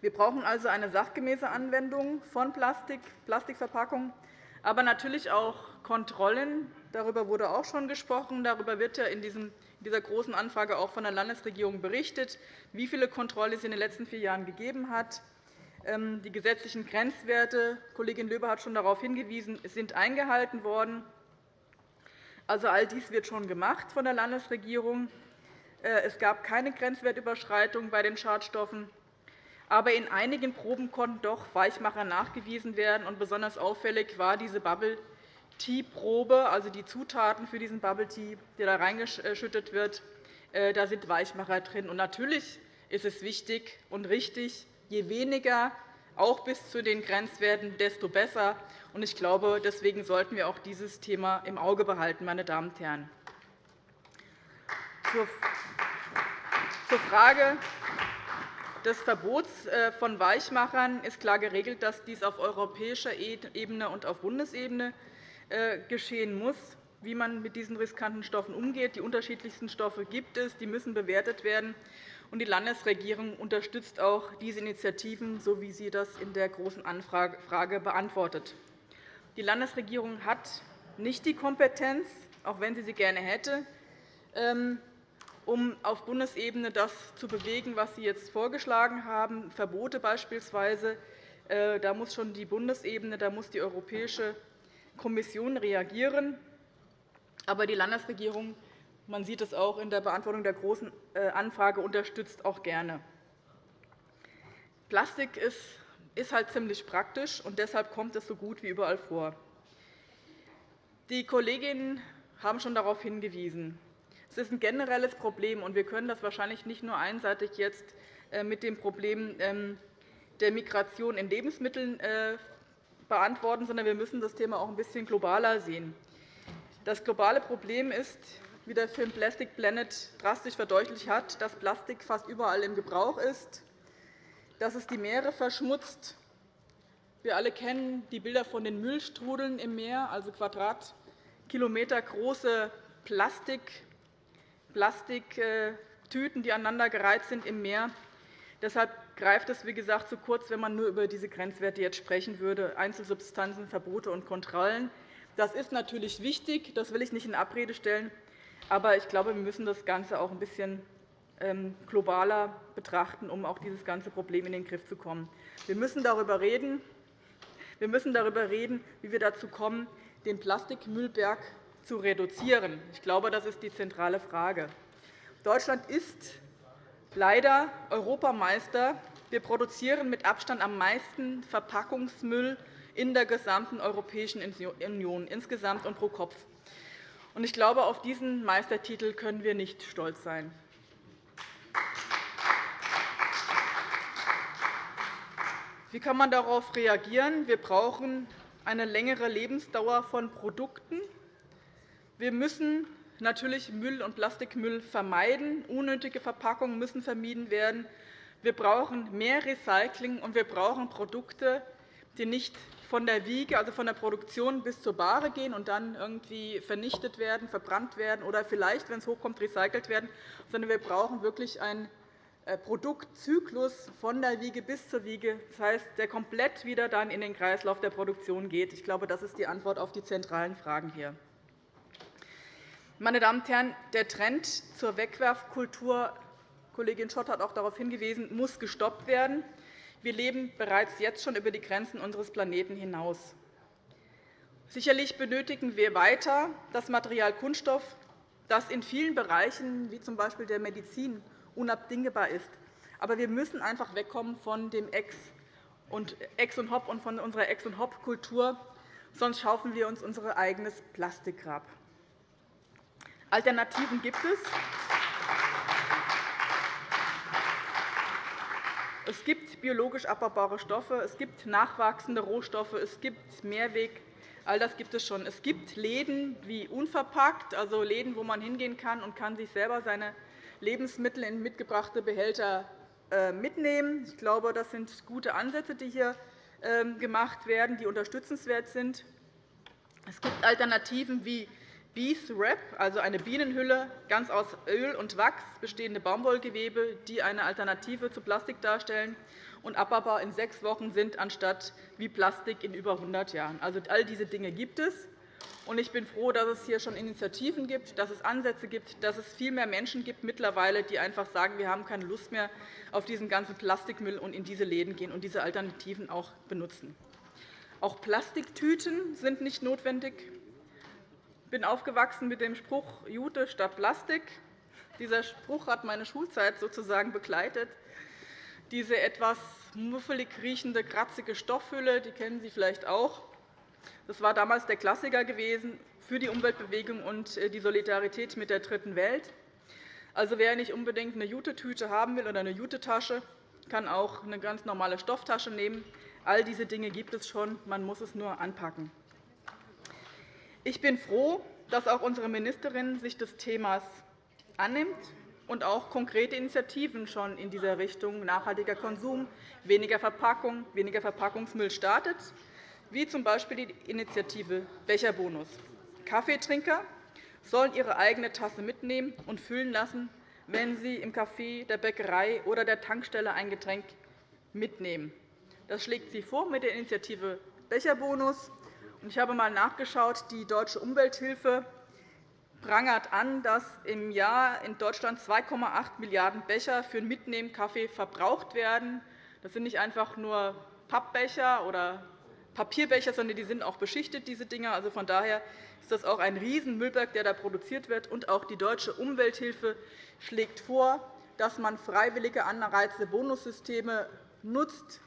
Wir brauchen also eine sachgemäße Anwendung von Plastik, Plastikverpackungen, aber natürlich auch Kontrollen. Darüber wurde auch schon gesprochen. Darüber wird ja in dieser Großen Anfrage auch von der Landesregierung berichtet, wie viele Kontrollen es in den letzten vier Jahren gegeben hat. Ähm, die gesetzlichen Grenzwerte, Kollegin Löber hat schon darauf hingewiesen, sind eingehalten worden. Also, all dies wird schon gemacht von der Landesregierung. Äh, es gab keine Grenzwertüberschreitung bei den Schadstoffen. Aber in einigen Proben konnten doch Weichmacher nachgewiesen werden. Und besonders auffällig war diese Bubble Tea Probe, also die Zutaten für diesen Bubble Tea, der da reingeschüttet wird. Äh, da sind Weichmacher drin. Und natürlich ist es wichtig und richtig, je weniger, auch bis zu den Grenzwerten, desto besser. Ich glaube, deswegen sollten wir auch dieses Thema im Auge behalten, meine Damen und Herren. Zur Frage des Verbots äh, von Weichmachern ist klar geregelt, dass dies auf europäischer Ebene und auf Bundesebene geschehen muss, wie man mit diesen riskanten Stoffen umgeht. Die unterschiedlichsten Stoffe gibt es, die müssen bewertet werden. Die Landesregierung unterstützt auch diese Initiativen, so wie sie das in der Großen Anfrage beantwortet. Die Landesregierung hat nicht die Kompetenz, auch wenn sie sie gerne hätte, ähm, um auf Bundesebene das zu bewegen, was Sie jetzt vorgeschlagen haben, Verbote beispielsweise. Äh, da muss schon die Bundesebene, da muss die Europäische Kommission reagieren. Aber die Landesregierung, man sieht es auch in der Beantwortung der Großen äh, Anfrage, unterstützt auch gerne. Plastik ist halt ziemlich praktisch, und deshalb kommt es so gut wie überall vor. Die Kolleginnen haben schon darauf hingewiesen. Es ist ein generelles Problem, und wir können das wahrscheinlich nicht nur einseitig jetzt äh, mit dem Problem ähm, der Migration in Lebensmitteln äh, beantworten, sondern wir müssen das Thema auch ein bisschen globaler sehen. Das globale Problem ist, wie der Film Plastic Planet drastisch verdeutlicht hat, dass Plastik fast überall im Gebrauch ist, dass es die Meere verschmutzt. Wir alle kennen die Bilder von den Müllstrudeln im Meer, also Quadratkilometer große Plastik, Plastiktüten, die aneinandergereiht sind im Meer. Deshalb greift es, wie gesagt, zu kurz, wenn man nur über diese Grenzwerte jetzt sprechen würde, Einzelsubstanzen, Verbote und Kontrollen. Das ist natürlich wichtig, das will ich nicht in Abrede stellen. Aber ich glaube, wir müssen das Ganze auch ein bisschen ähm, globaler betrachten, um auch dieses ganze Problem in den Griff zu kommen. Wir müssen darüber reden, wir müssen darüber reden wie wir dazu kommen, den Plastikmüllberg zu reduzieren. Ich glaube, das ist die zentrale Frage. Deutschland ist leider Europameister. Wir produzieren mit Abstand am meisten Verpackungsmüll in der gesamten Europäischen Union, insgesamt und pro Kopf. Ich glaube, auf diesen Meistertitel können wir nicht stolz sein. Wie kann man darauf reagieren? Wir brauchen eine längere Lebensdauer von Produkten. Wir müssen natürlich Müll und Plastikmüll vermeiden. Unnötige Verpackungen müssen vermieden werden. Wir brauchen mehr Recycling, und wir brauchen Produkte, die nicht von der Wiege, also von der Produktion bis zur Bahre gehen und dann irgendwie vernichtet werden, verbrannt werden oder vielleicht, wenn es hochkommt, recycelt werden, sondern wir brauchen wirklich einen äh, Produktzyklus von der Wiege bis zur Wiege, das heißt, der komplett wieder dann in den Kreislauf der Produktion geht. Ich glaube, das ist die Antwort auf die zentralen Fragen hier. Meine Damen und Herren, der Trend zur Wegwerfkultur Kollegin Schott hat auch darauf hingewiesen, muss gestoppt werden. Wir leben bereits jetzt schon über die Grenzen unseres Planeten hinaus. Sicherlich benötigen wir weiter das Material Kunststoff, das in vielen Bereichen, wie z. B. der Medizin, unabdingbar ist. Aber wir müssen einfach wegkommen von dem Ex und Hop und von unserer Ex- und Hop-Kultur, sonst schaufeln wir uns unser eigenes Plastikgrab. Alternativen gibt es. Es gibt biologisch abbaubare Stoffe, es gibt nachwachsende Rohstoffe, es gibt Mehrweg. All das gibt es schon. Es gibt Läden wie unverpackt, also Läden, wo man hingehen kann und kann sich selber seine Lebensmittel in mitgebrachte Behälter äh, mitnehmen. Ich glaube, das sind gute Ansätze, die hier ähm, gemacht werden, die unterstützenswert sind. Es gibt Alternativen wie Bees Wrap, also eine Bienenhülle, ganz aus Öl und Wachs bestehende Baumwollgewebe, die eine Alternative zu Plastik darstellen und abbaubar in sechs Wochen sind, anstatt wie Plastik in über 100 Jahren. Also, all diese Dinge gibt es. Ich bin froh, dass es hier schon Initiativen gibt, dass es Ansätze gibt, dass es viel mehr Menschen gibt mittlerweile, die einfach sagen, wir haben keine Lust mehr auf diesen ganzen Plastikmüll und in diese Läden gehen und diese Alternativen auch benutzen. Auch Plastiktüten sind nicht notwendig. Ich bin aufgewachsen mit dem Spruch Jute statt Plastik. Dieser Spruch hat meine Schulzeit sozusagen begleitet. Diese etwas muffelig riechende, kratzige Stoffhülle die kennen Sie vielleicht auch. Das war damals der Klassiker gewesen für die Umweltbewegung und äh, die Solidarität mit der Dritten Welt. Also, wer nicht unbedingt eine Jutetüte haben will oder eine Jutetasche, kann auch eine ganz normale Stofftasche nehmen. All diese Dinge gibt es schon, man muss es nur anpacken. Ich bin froh, dass auch unsere Ministerin sich des Themas annimmt und auch konkrete Initiativen schon in dieser Richtung nachhaltiger Konsum, weniger Verpackung, weniger Verpackungsmüll startet wie z. B. die Initiative Becherbonus. Kaffeetrinker sollen ihre eigene Tasse mitnehmen und füllen lassen, wenn sie im Café, der Bäckerei oder der Tankstelle ein Getränk mitnehmen. Das schlägt sie vor mit der Initiative Becherbonus. Ich habe einmal nachgeschaut. Die Deutsche Umwelthilfe prangert an, dass im Jahr in Deutschland 2,8 Milliarden Becher für Mitnehmen Kaffee verbraucht werden. Das sind nicht einfach nur Pappbecher oder Papierbecher, sondern die sind auch beschichtet. Diese Dinger. Also von daher ist das auch ein Riesenmüllberg, der da produziert wird. Und auch die Deutsche Umwelthilfe schlägt vor, dass man freiwillige Anreize, Bonussysteme nutzt,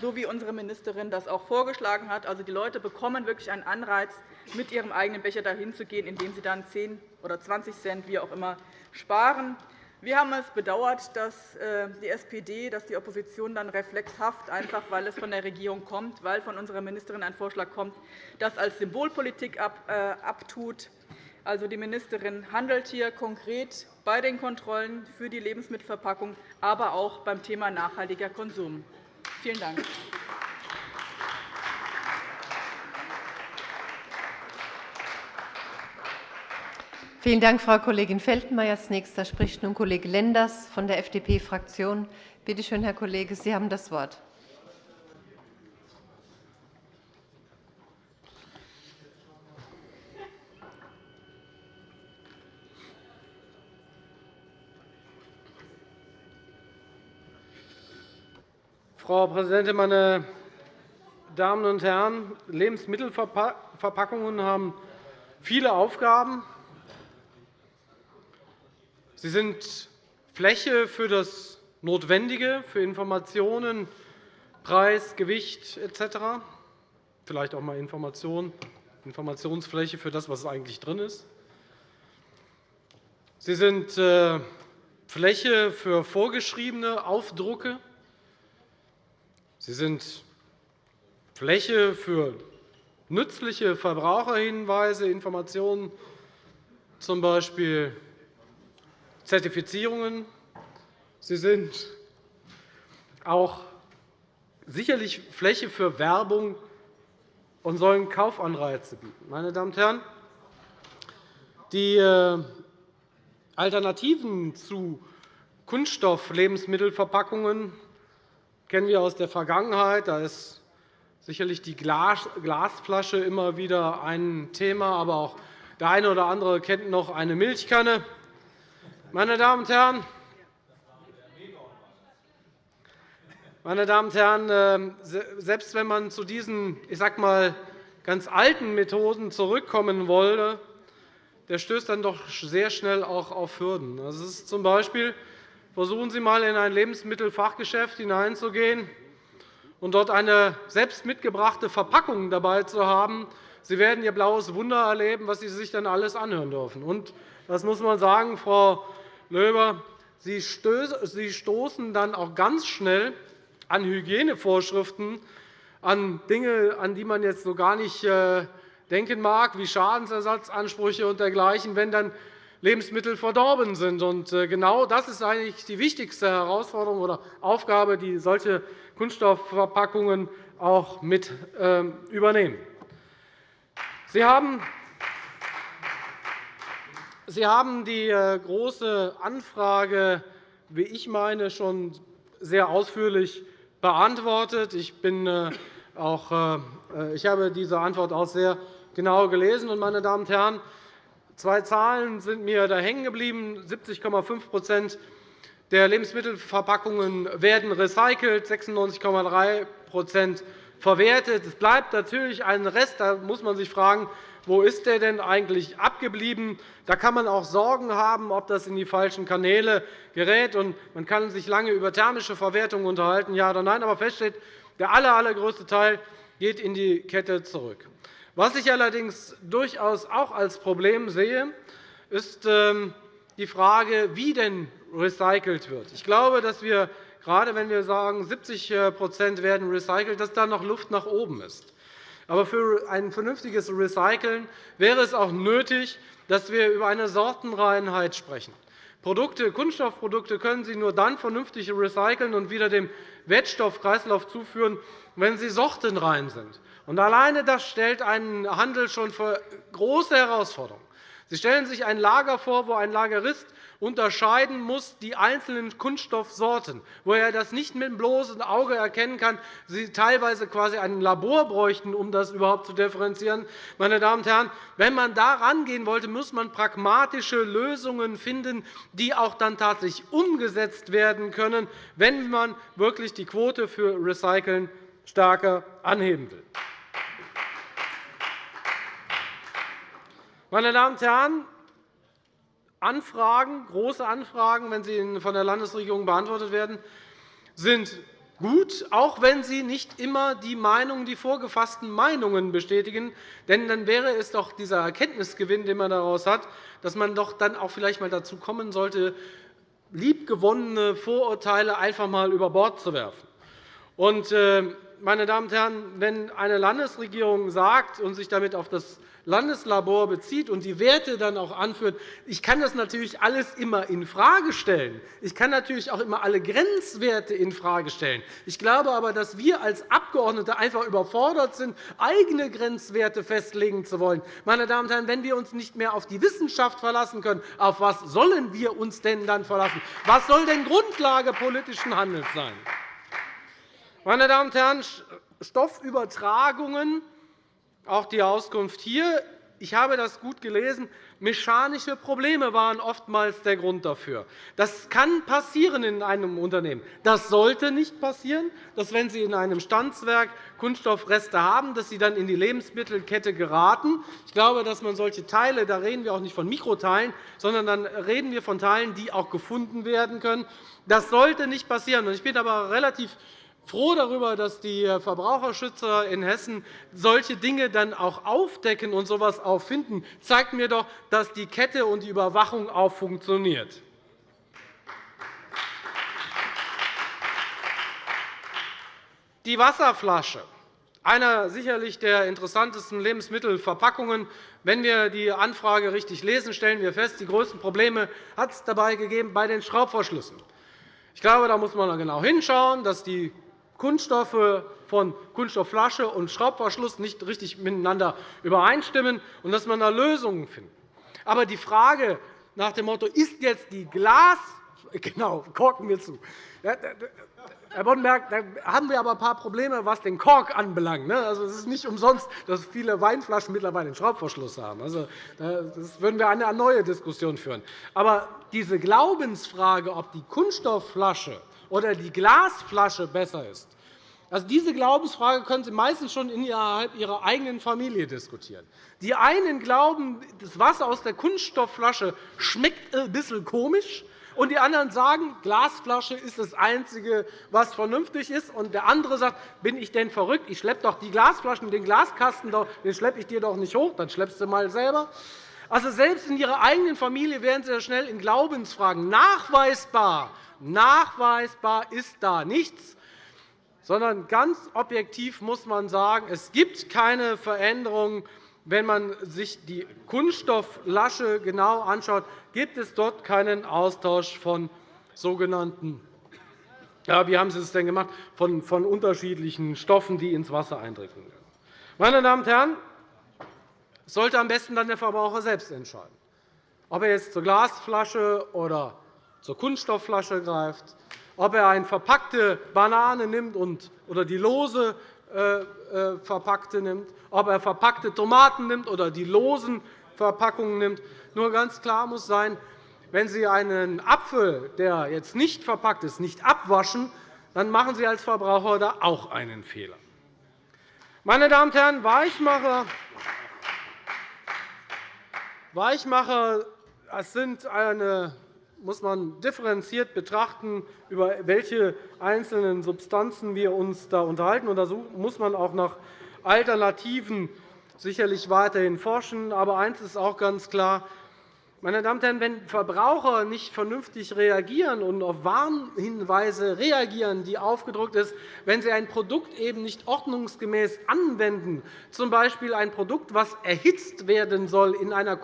so wie unsere Ministerin das auch vorgeschlagen hat. Also, die Leute bekommen wirklich einen Anreiz, mit ihrem eigenen Becher dahin zu gehen, indem sie dann 10 oder 20 Cent, wie auch immer, sparen. Wir haben es bedauert, dass äh, die SPD, dass die Opposition dann reflexhaft, einfach weil es von der Regierung kommt, weil von unserer Ministerin ein Vorschlag kommt, das als Symbolpolitik äh, abtut. Also, die Ministerin handelt hier konkret bei den Kontrollen für die Lebensmittelverpackung, aber auch beim Thema nachhaltiger Konsum. Vielen Dank. Vielen Dank, Frau Kollegin Feltenmaier. Als nächster spricht nun Kollege Lenders von der FDP-Fraktion. Bitte schön, Herr Kollege, Sie haben das Wort. Frau Präsidentin, meine Damen und Herren! Lebensmittelverpackungen haben viele Aufgaben. Sie sind Fläche für das Notwendige, für Informationen, Preis, Gewicht etc. Vielleicht auch einmal Information, Informationsfläche für das, was eigentlich drin ist. Sie sind äh, Fläche für vorgeschriebene Aufdrucke. Sie sind Fläche für nützliche Verbraucherhinweise, Informationen, z. B. Zertifizierungen. Sie sind auch sicherlich Fläche für Werbung und sollen Kaufanreize bieten. Meine Damen und Herren, die äh, Alternativen zu Kunststoff-Lebensmittelverpackungen kennen wir aus der Vergangenheit. Da ist sicherlich die Glasflasche immer wieder ein Thema, aber auch der eine oder andere kennt noch eine Milchkanne. Meine Damen und Herren, meine Damen und Herren, ähm, selbst wenn man zu diesen ich sag mal, ganz alten Methoden zurückkommen wolle, der stößt dann doch sehr schnell auch auf Hürden. Das ist zum Beispiel, versuchen Sie einmal in ein Lebensmittelfachgeschäft hineinzugehen und dort eine selbst mitgebrachte Verpackung dabei zu haben. Sie werden Ihr blaues Wunder erleben, was Sie sich dann alles anhören dürfen. Und das muss man sagen, Frau Löber, Sie stoßen dann auch ganz schnell an Hygienevorschriften, an Dinge, an die man jetzt so gar nicht äh, denken mag, wie Schadensersatzansprüche und dergleichen, wenn dann Lebensmittel verdorben sind. Äh, genau das ist eigentlich die wichtigste Herausforderung oder Aufgabe, die solche Kunststoffverpackungen auch mit ähm, übernehmen. Sie haben Sie haben die äh, Große Anfrage, wie ich meine, schon sehr ausführlich beantwortet. Ich, bin äh, auch, ich habe diese Antwort auch sehr genau gelesen. Meine Damen und Herren, Zwei Zahlen sind mir da hängen geblieben. 70,5% der Lebensmittelverpackungen werden recycelt, 96,3% verwertet. Es bleibt natürlich ein Rest. Da muss man sich fragen, wo ist der denn eigentlich abgeblieben? Da kann man auch Sorgen haben, ob das in die falschen Kanäle gerät. Man kann sich lange über thermische Verwertung unterhalten, ja oder nein. Aber fest steht, der allergrößte Teil geht in die Kette zurück. Was ich allerdings durchaus auch als Problem sehe, ist ähm, die Frage, wie denn recycelt wird. Ich glaube, dass wir, gerade wenn wir sagen, 70% äh, werden recycelt, dass da noch Luft nach oben ist. Aber für ein vernünftiges Recyceln wäre es auch nötig, dass wir über eine Sortenreinheit sprechen. Produkte, Kunststoffprodukte können Sie nur dann vernünftig recyceln und wieder dem Wertstoffkreislauf zuführen, wenn sie sortenrein sind. Und alleine das stellt einen Handel schon vor große Herausforderungen. Sie stellen sich ein Lager vor, wo ein Lagerist unterscheiden muss die einzelnen Kunststoffsorten, wo er das nicht mit dem bloßen Auge erkennen kann, sie teilweise quasi ein Labor bräuchten, um das überhaupt zu differenzieren. Meine Damen und Herren, wenn man da rangehen wollte, muss man pragmatische Lösungen finden, die auch dann tatsächlich umgesetzt werden können, wenn man wirklich die Quote für Recyceln stärker anheben will. Meine Damen und Herren, Anfragen, große Anfragen, wenn sie von der Landesregierung beantwortet werden, sind gut, auch wenn sie nicht immer die Meinungen, die vorgefassten Meinungen bestätigen. Denn dann wäre es doch dieser Erkenntnisgewinn, den man daraus hat, dass man doch dann auch vielleicht einmal dazu kommen sollte, liebgewonnene Vorurteile einfach einmal über Bord zu werfen. Äh, meine Damen und Herren, wenn eine Landesregierung sagt und sich damit auf das Landeslabor bezieht und die Werte dann auch anführt, ich kann das natürlich alles immer infrage stellen. Ich kann natürlich auch immer alle Grenzwerte infrage stellen. Ich glaube aber, dass wir als Abgeordnete einfach überfordert sind, eigene Grenzwerte festlegen zu wollen. Meine Damen und Herren, wenn wir uns nicht mehr auf die Wissenschaft verlassen können, auf was sollen wir uns denn dann verlassen? Was soll denn Grundlage politischen Handelns sein? Meine Damen und Herren, Stoffübertragungen auch die Auskunft hier. Ich habe das gut gelesen. Mechanische Probleme waren oftmals der Grund dafür. Das kann passieren in einem Unternehmen. Das sollte nicht passieren, dass, wenn Sie in einem Stanzwerk Kunststoffreste haben, dass sie dann in die Lebensmittelkette geraten. Ich glaube, dass man solche Teile, da reden wir auch nicht von Mikroteilen, sondern dann reden wir von Teilen, die auch gefunden werden können. Das sollte nicht passieren. Ich bin aber relativ froh darüber, dass die Verbraucherschützer in Hessen solche Dinge dann auch aufdecken und so etwas auch finden. Das zeigt mir doch, dass die Kette und die Überwachung auch funktioniert. Die Wasserflasche, einer sicherlich der interessantesten Lebensmittelverpackungen. Wenn wir die Anfrage richtig lesen, stellen wir fest, die größten Probleme hat es dabei gegeben bei den Schraubverschlüssen. Ich glaube, da muss man genau hinschauen, dass die Kunststoffe von Kunststoffflasche und Schraubverschluss nicht richtig miteinander übereinstimmen und dass man da Lösungen findet. Aber die Frage nach dem Motto, ist jetzt die Glas [laughs] genau, korken wir zu. Herr Boddenberg, da haben wir aber ein paar Probleme, was den Kork anbelangt. Ne? Also, es ist nicht umsonst, dass viele Weinflaschen mittlerweile einen Schraubverschluss haben. Also, das würden wir eine neue Diskussion führen. Aber diese Glaubensfrage, ob die Kunststoffflasche oder die Glasflasche besser ist. Also diese Glaubensfrage können Sie meistens schon innerhalb Ihrer eigenen Familie diskutieren. Die einen glauben, das Wasser aus der Kunststoffflasche schmeckt ein bisschen komisch, und die anderen sagen, Glasflasche ist das Einzige, was vernünftig ist. Und der andere sagt, bin ich denn verrückt? Ich schleppe doch die Glasflaschen, den Glaskasten, den schleppe ich dir doch nicht hoch, dann schleppst du mal selber. Also selbst in Ihrer eigenen Familie werden Sie schnell in Glaubensfragen. Nachweisbar, nachweisbar ist da nichts, sondern ganz objektiv muss man sagen, es gibt keine Veränderung. Wenn man sich die Kunststofflasche genau anschaut, gibt es dort keinen Austausch von sogenannten ja, wie haben Sie es denn gemacht? Von, von unterschiedlichen Stoffen, die ins Wasser eindringen. Meine Damen und Herren, sollte am besten dann der Verbraucher selbst entscheiden, ob er jetzt zur Glasflasche oder zur Kunststoffflasche greift, ob er eine verpackte Banane nimmt oder die lose äh, äh, verpackte nimmt, ob er verpackte Tomaten nimmt oder die losen Verpackungen nimmt. Nur ganz klar muss sein, wenn Sie einen Apfel, der jetzt nicht verpackt ist, nicht abwaschen, dann machen Sie als Verbraucher da auch einen Fehler. Meine Damen und Herren, Weichmacher, Weichmacher das sind eine, muss man differenziert betrachten, über welche einzelnen Substanzen wir uns da unterhalten. Da muss man auch nach Alternativen sicherlich weiterhin forschen. Aber eines ist auch ganz klar. Meine Damen und Herren, wenn Verbraucher nicht vernünftig reagieren und auf Warnhinweise reagieren, die aufgedruckt sind, wenn sie ein Produkt eben nicht ordnungsgemäß anwenden, z. B. ein Produkt, das erhitzt werden soll in einer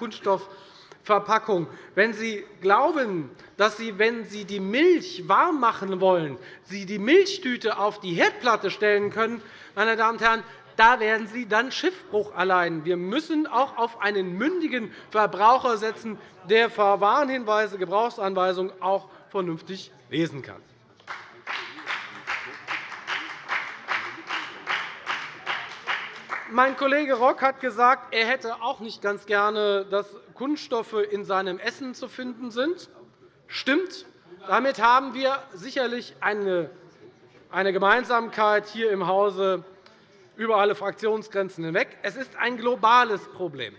Kunststoffverpackung, wenn Sie glauben, dass Sie, wenn Sie die Milch warm machen wollen, Sie die Milchtüte auf die Herdplatte stellen können, meine Damen und Herren, da werden Sie dann Schiffbruch allein. Wir müssen auch auf einen mündigen Verbraucher setzen, der Warnhinweise, Gebrauchsanweisungen auch vernünftig lesen kann. Mein Kollege Rock hat gesagt, er hätte auch nicht ganz gerne, dass Kunststoffe in seinem Essen zu finden sind. Stimmt. Damit haben wir sicherlich eine Gemeinsamkeit hier im Hause über alle Fraktionsgrenzen hinweg. Es ist ein globales Problem.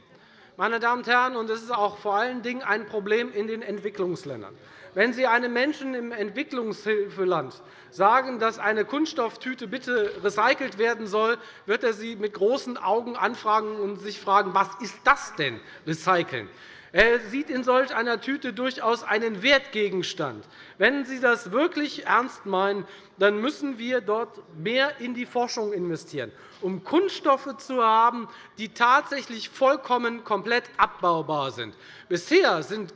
Meine Damen und Herren, und es ist auch vor allen Dingen ein Problem in den Entwicklungsländern. Wenn Sie einem Menschen im Entwicklungshilfeland sagen, dass eine Kunststofftüte bitte recycelt werden soll, wird er Sie mit großen Augen anfragen und sich fragen, was ist das denn, recyceln? Er sieht in solch einer Tüte durchaus einen Wertgegenstand. Wenn Sie das wirklich ernst meinen, dann müssen wir dort mehr in die Forschung investieren, um Kunststoffe zu haben, die tatsächlich vollkommen komplett abbaubar sind. Bisher sind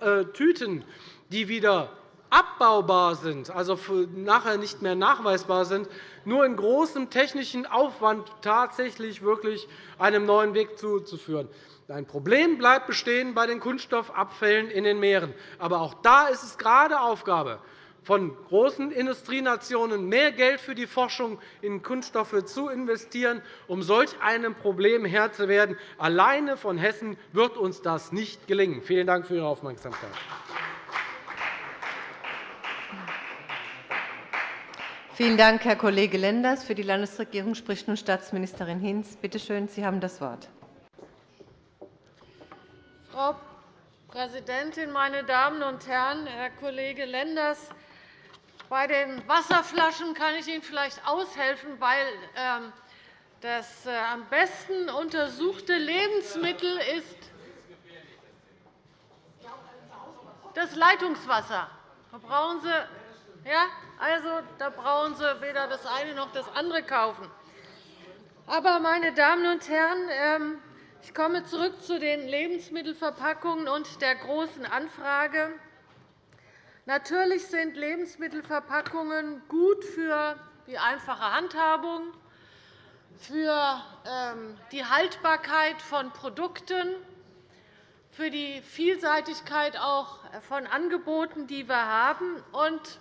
äh, Tüten, die wieder abbaubar sind, also nachher nicht mehr nachweisbar sind, nur in großem technischen Aufwand tatsächlich wirklich einem neuen Weg zuzuführen. Ein Problem bleibt bestehen bei den Kunststoffabfällen in den Meeren. Aber auch da ist es gerade Aufgabe von großen Industrienationen, mehr Geld für die Forschung in Kunststoffe zu investieren, um solch einem Problem Herr zu werden. Alleine von Hessen wird uns das nicht gelingen. Vielen Dank für Ihre Aufmerksamkeit. Vielen Dank, Herr Kollege Lenders. Für die Landesregierung spricht nun Staatsministerin Hinz. Bitte schön, Sie haben das Wort. Frau Präsidentin, meine Damen und Herren! Herr Kollege Lenders, bei den Wasserflaschen kann ich Ihnen vielleicht aushelfen, weil ähm, das äh, am besten untersuchte Lebensmittel ist das Leitungswasser. Da Sie, ja, also, da brauchen Sie weder das eine noch das andere kaufen. Aber, meine Damen und Herren, ähm, ich komme zurück zu den Lebensmittelverpackungen und der Großen Anfrage. Natürlich sind Lebensmittelverpackungen gut für die einfache Handhabung, für ähm, die Haltbarkeit von Produkten, für die Vielseitigkeit auch von Angeboten, die wir haben. Und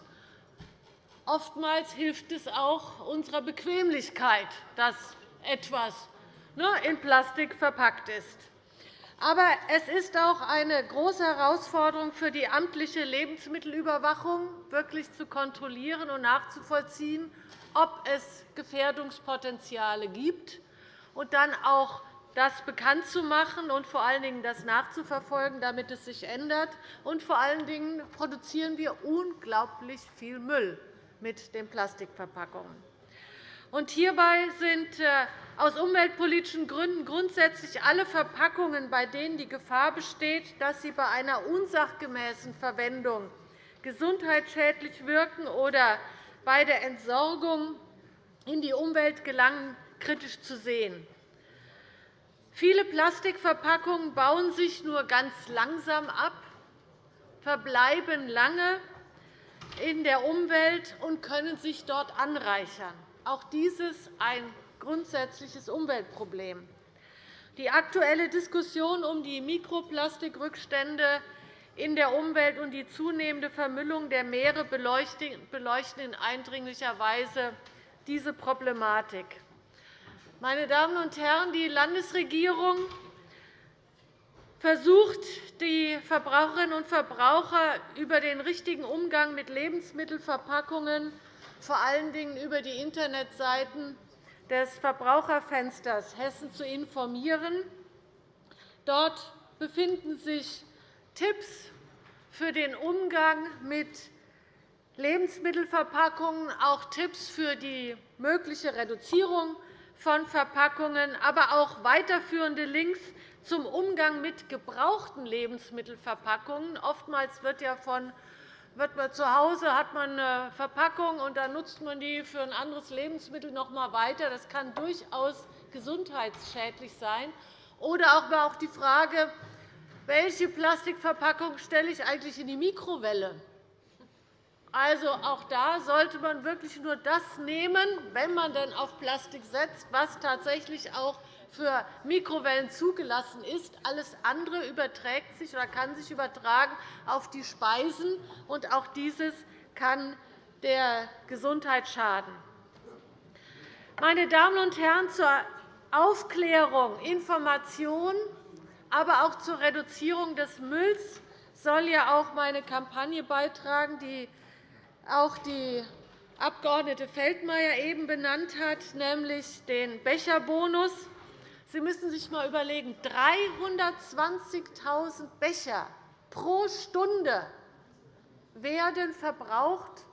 oftmals hilft es auch unserer Bequemlichkeit, dass etwas in Plastik verpackt ist. Aber es ist auch eine große Herausforderung für die amtliche Lebensmittelüberwachung, wirklich zu kontrollieren und nachzuvollziehen, ob es Gefährdungspotenziale gibt, und dann auch das bekannt zu machen und vor allen Dingen das nachzuverfolgen, damit es sich ändert. Und vor allen Dingen produzieren wir unglaublich viel Müll mit den Plastikverpackungen. Hierbei sind äh, aus umweltpolitischen Gründen grundsätzlich alle Verpackungen, bei denen die Gefahr besteht, dass sie bei einer unsachgemäßen Verwendung gesundheitsschädlich wirken oder bei der Entsorgung in die Umwelt gelangen, kritisch zu sehen. Viele Plastikverpackungen bauen sich nur ganz langsam ab, verbleiben lange in der Umwelt und können sich dort anreichern. Auch dies ist ein grundsätzliches Umweltproblem. Die aktuelle Diskussion um die Mikroplastikrückstände in der Umwelt und die zunehmende Vermüllung der Meere beleuchten in eindringlicher Weise diese Problematik. Meine Damen und Herren, die Landesregierung versucht, die Verbraucherinnen und Verbraucher über den richtigen Umgang mit Lebensmittelverpackungen, vor allen Dingen über die Internetseiten des Verbraucherfensters Hessen zu informieren. Dort befinden sich Tipps für den Umgang mit Lebensmittelverpackungen, auch Tipps für die mögliche Reduzierung von Verpackungen, aber auch weiterführende Links zum Umgang mit gebrauchten Lebensmittelverpackungen. Oftmals wird ja von wird man zu Hause hat man eine Verpackung, und dann nutzt man die für ein anderes Lebensmittel noch einmal weiter. Das kann durchaus gesundheitsschädlich sein. Oder auch die Frage, welche Plastikverpackung stelle ich eigentlich in die Mikrowelle? Also, auch da sollte man wirklich nur das nehmen, wenn man denn auf Plastik setzt, was tatsächlich auch für Mikrowellen zugelassen ist. Alles andere überträgt sich oder kann sich übertragen auf die Speisen, und auch dieses kann der Gesundheit schaden. Meine Damen und Herren, zur Aufklärung, Information, aber auch zur Reduzierung des Mülls soll ja auch meine Kampagne beitragen, die auch die Abg. Feldmayer eben benannt hat, nämlich den Becherbonus. Sie müssen sich einmal überlegen, 320.000 Becher pro Stunde werden verbraucht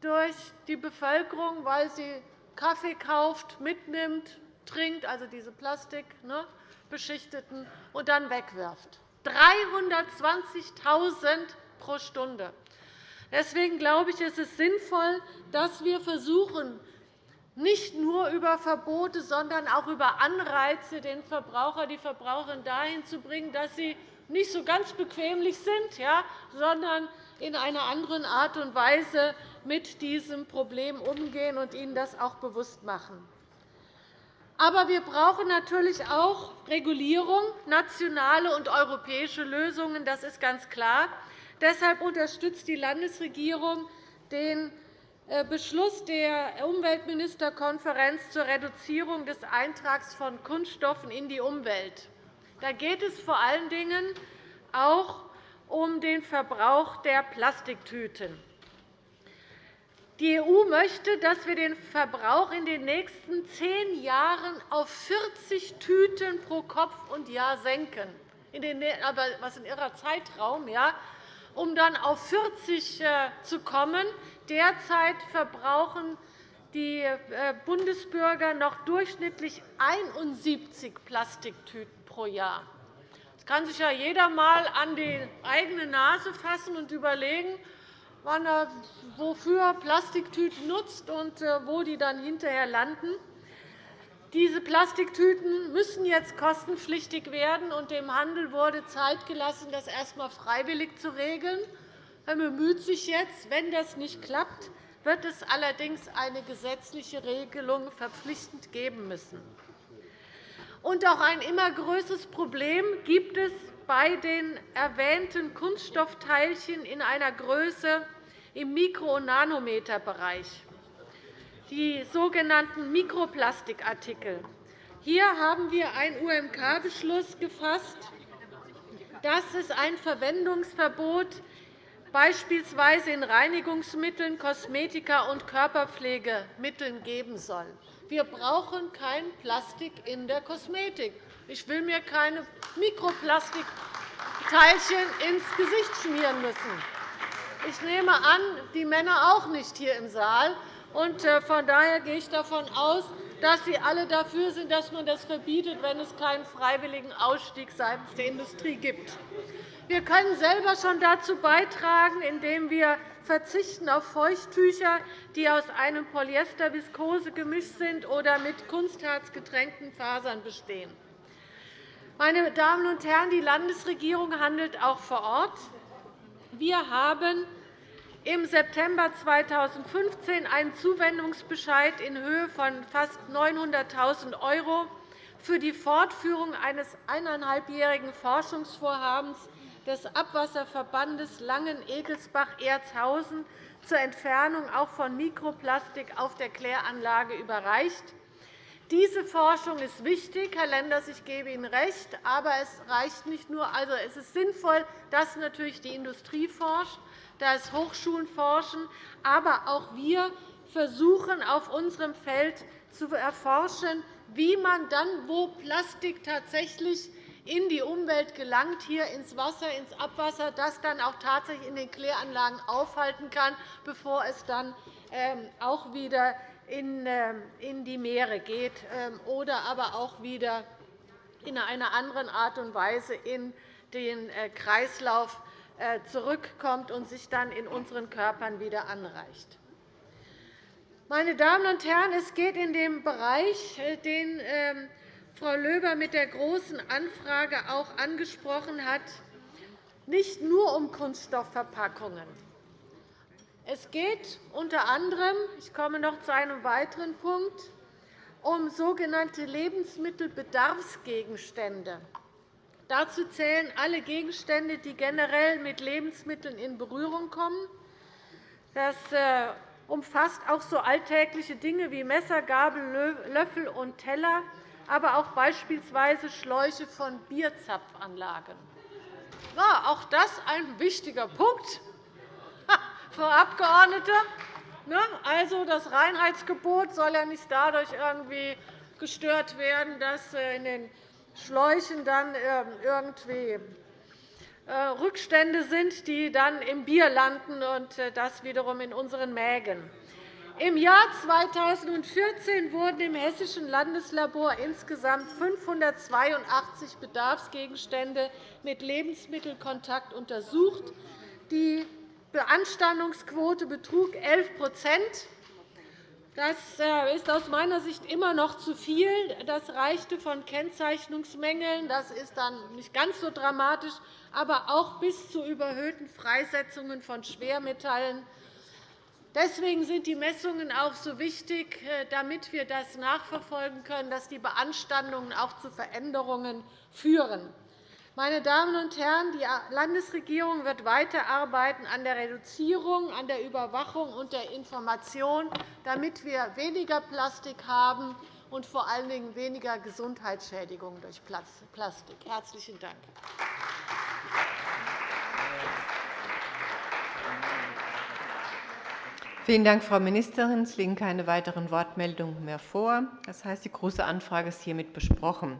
durch die Bevölkerung, weil sie Kaffee kauft, mitnimmt, trinkt, also diese plastikbeschichteten, und dann wegwirft. 320.000 pro Stunde. Deswegen glaube ich, ist es sinnvoll, dass wir versuchen, nicht nur über Verbote, sondern auch über Anreize den Verbraucher, die Verbraucherin dahin zu bringen, dass sie nicht so ganz bequemlich sind, sondern in einer anderen Art und Weise mit diesem Problem umgehen und ihnen das auch bewusst machen. Aber wir brauchen natürlich auch Regulierung, nationale und europäische Lösungen. Das ist ganz klar. Deshalb unterstützt die Landesregierung den Beschluss der Umweltministerkonferenz zur Reduzierung des Eintrags von Kunststoffen in die Umwelt. Da geht es vor allen Dingen auch um den Verbrauch der Plastiktüten. Die EU möchte, dass wir den Verbrauch in den nächsten zehn Jahren auf 40 Tüten pro Kopf und Jahr senken. Aber was in ihrer Zeitraum? Ja? um dann auf 40 äh, zu kommen. Derzeit verbrauchen die äh, Bundesbürger noch durchschnittlich 71 Plastiktüten pro Jahr. Das kann sich ja jeder einmal an die eigene Nase fassen und überlegen, wann er wofür Plastiktüten nutzt und äh, wo die dann hinterher landen. Diese Plastiktüten müssen jetzt kostenpflichtig werden, und dem Handel wurde Zeit gelassen, das erst einmal freiwillig zu regeln. Er bemüht sich jetzt. Wenn das nicht klappt, wird es allerdings eine gesetzliche Regelung verpflichtend geben müssen. Und auch ein immer größeres Problem gibt es bei den erwähnten Kunststoffteilchen in einer Größe im Mikro- und Nanometerbereich die sogenannten Mikroplastikartikel. Hier haben wir einen UMK-Beschluss gefasst, dass es ein Verwendungsverbot beispielsweise in Reinigungsmitteln, Kosmetika und Körperpflegemitteln geben soll. Wir brauchen kein Plastik in der Kosmetik. Ich will mir keine Mikroplastikteilchen ins Gesicht schmieren müssen. Ich nehme an, die Männer auch nicht hier im Saal. Äh, von daher gehe ich davon aus, dass Sie alle dafür sind, dass man das verbietet, wenn es keinen freiwilligen Ausstieg seitens der Industrie gibt. Wir können selber schon dazu beitragen, indem wir verzichten auf Feuchttücher, die aus einem Polyester-Viskose-Gemisch sind oder mit kunstharzgetränkten Fasern bestehen. Meine Damen und Herren, die Landesregierung handelt auch vor Ort. Wir haben im September 2015 einen Zuwendungsbescheid in Höhe von fast 900.000 € für die Fortführung eines eineinhalbjährigen Forschungsvorhabens des Abwasserverbandes Langen-Egelsbach-Erzhausen zur Entfernung auch von Mikroplastik auf der Kläranlage überreicht. Diese Forschung ist wichtig, Herr Lenders, ich gebe Ihnen recht. Aber es reicht nicht nur. Also, es ist sinnvoll, dass natürlich die Industrie forscht, dass Hochschulen forschen. Aber auch wir versuchen, auf unserem Feld zu erforschen, wie man dann, wo Plastik tatsächlich in die Umwelt gelangt, hier ins Wasser, ins Abwasser, das dann auch tatsächlich in den Kläranlagen aufhalten kann, bevor es dann ähm, auch wieder ähm, in die Meere geht ähm, oder aber auch wieder in einer anderen Art und Weise in den äh, Kreislauf äh, zurückkommt und sich dann in unseren Körpern wieder anreicht. Meine Damen und Herren, es geht in dem Bereich, äh, den Frau Löber mit der Großen Anfrage auch angesprochen hat, nicht nur um Kunststoffverpackungen. Es geht unter anderem – ich komme noch zu einem weiteren Punkt – um sogenannte Lebensmittelbedarfsgegenstände. Dazu zählen alle Gegenstände, die generell mit Lebensmitteln in Berührung kommen. Das äh, umfasst auch so alltägliche Dinge wie Messer, Gabel, Löffel und Teller, aber auch beispielsweise Schläuche von Bierzapfanlagen. Ja, auch das ein wichtiger Punkt, Frau Abgeordnete. Ne? Also, das Reinheitsgebot soll ja nicht dadurch irgendwie gestört werden, dass äh, in den Schläuchen dann ähm, irgendwie äh, Rückstände sind, die dann im Bier landen, und äh, das wiederum in unseren Mägen. Im Jahr 2014 wurden im Hessischen Landeslabor insgesamt 582 Bedarfsgegenstände mit Lebensmittelkontakt untersucht. Die Beanstandungsquote betrug 11% Das äh, ist aus meiner Sicht immer noch zu viel. Das reichte von Kennzeichnungsmängeln, das ist dann nicht ganz so dramatisch, aber auch bis zu überhöhten Freisetzungen von Schwermetallen Deswegen sind die Messungen auch so wichtig, äh, damit wir das nachverfolgen können, dass die Beanstandungen auch zu Veränderungen führen. Meine Damen und Herren, die Landesregierung wird weiterarbeiten an der Reduzierung, an der Überwachung und der Information, damit wir weniger Plastik haben und vor allen Dingen weniger Gesundheitsschädigungen durch Plastik. – Herzlichen Dank. Vielen Dank, Frau Ministerin. Es liegen keine weiteren Wortmeldungen mehr vor. Das heißt, die Große Anfrage ist hiermit besprochen.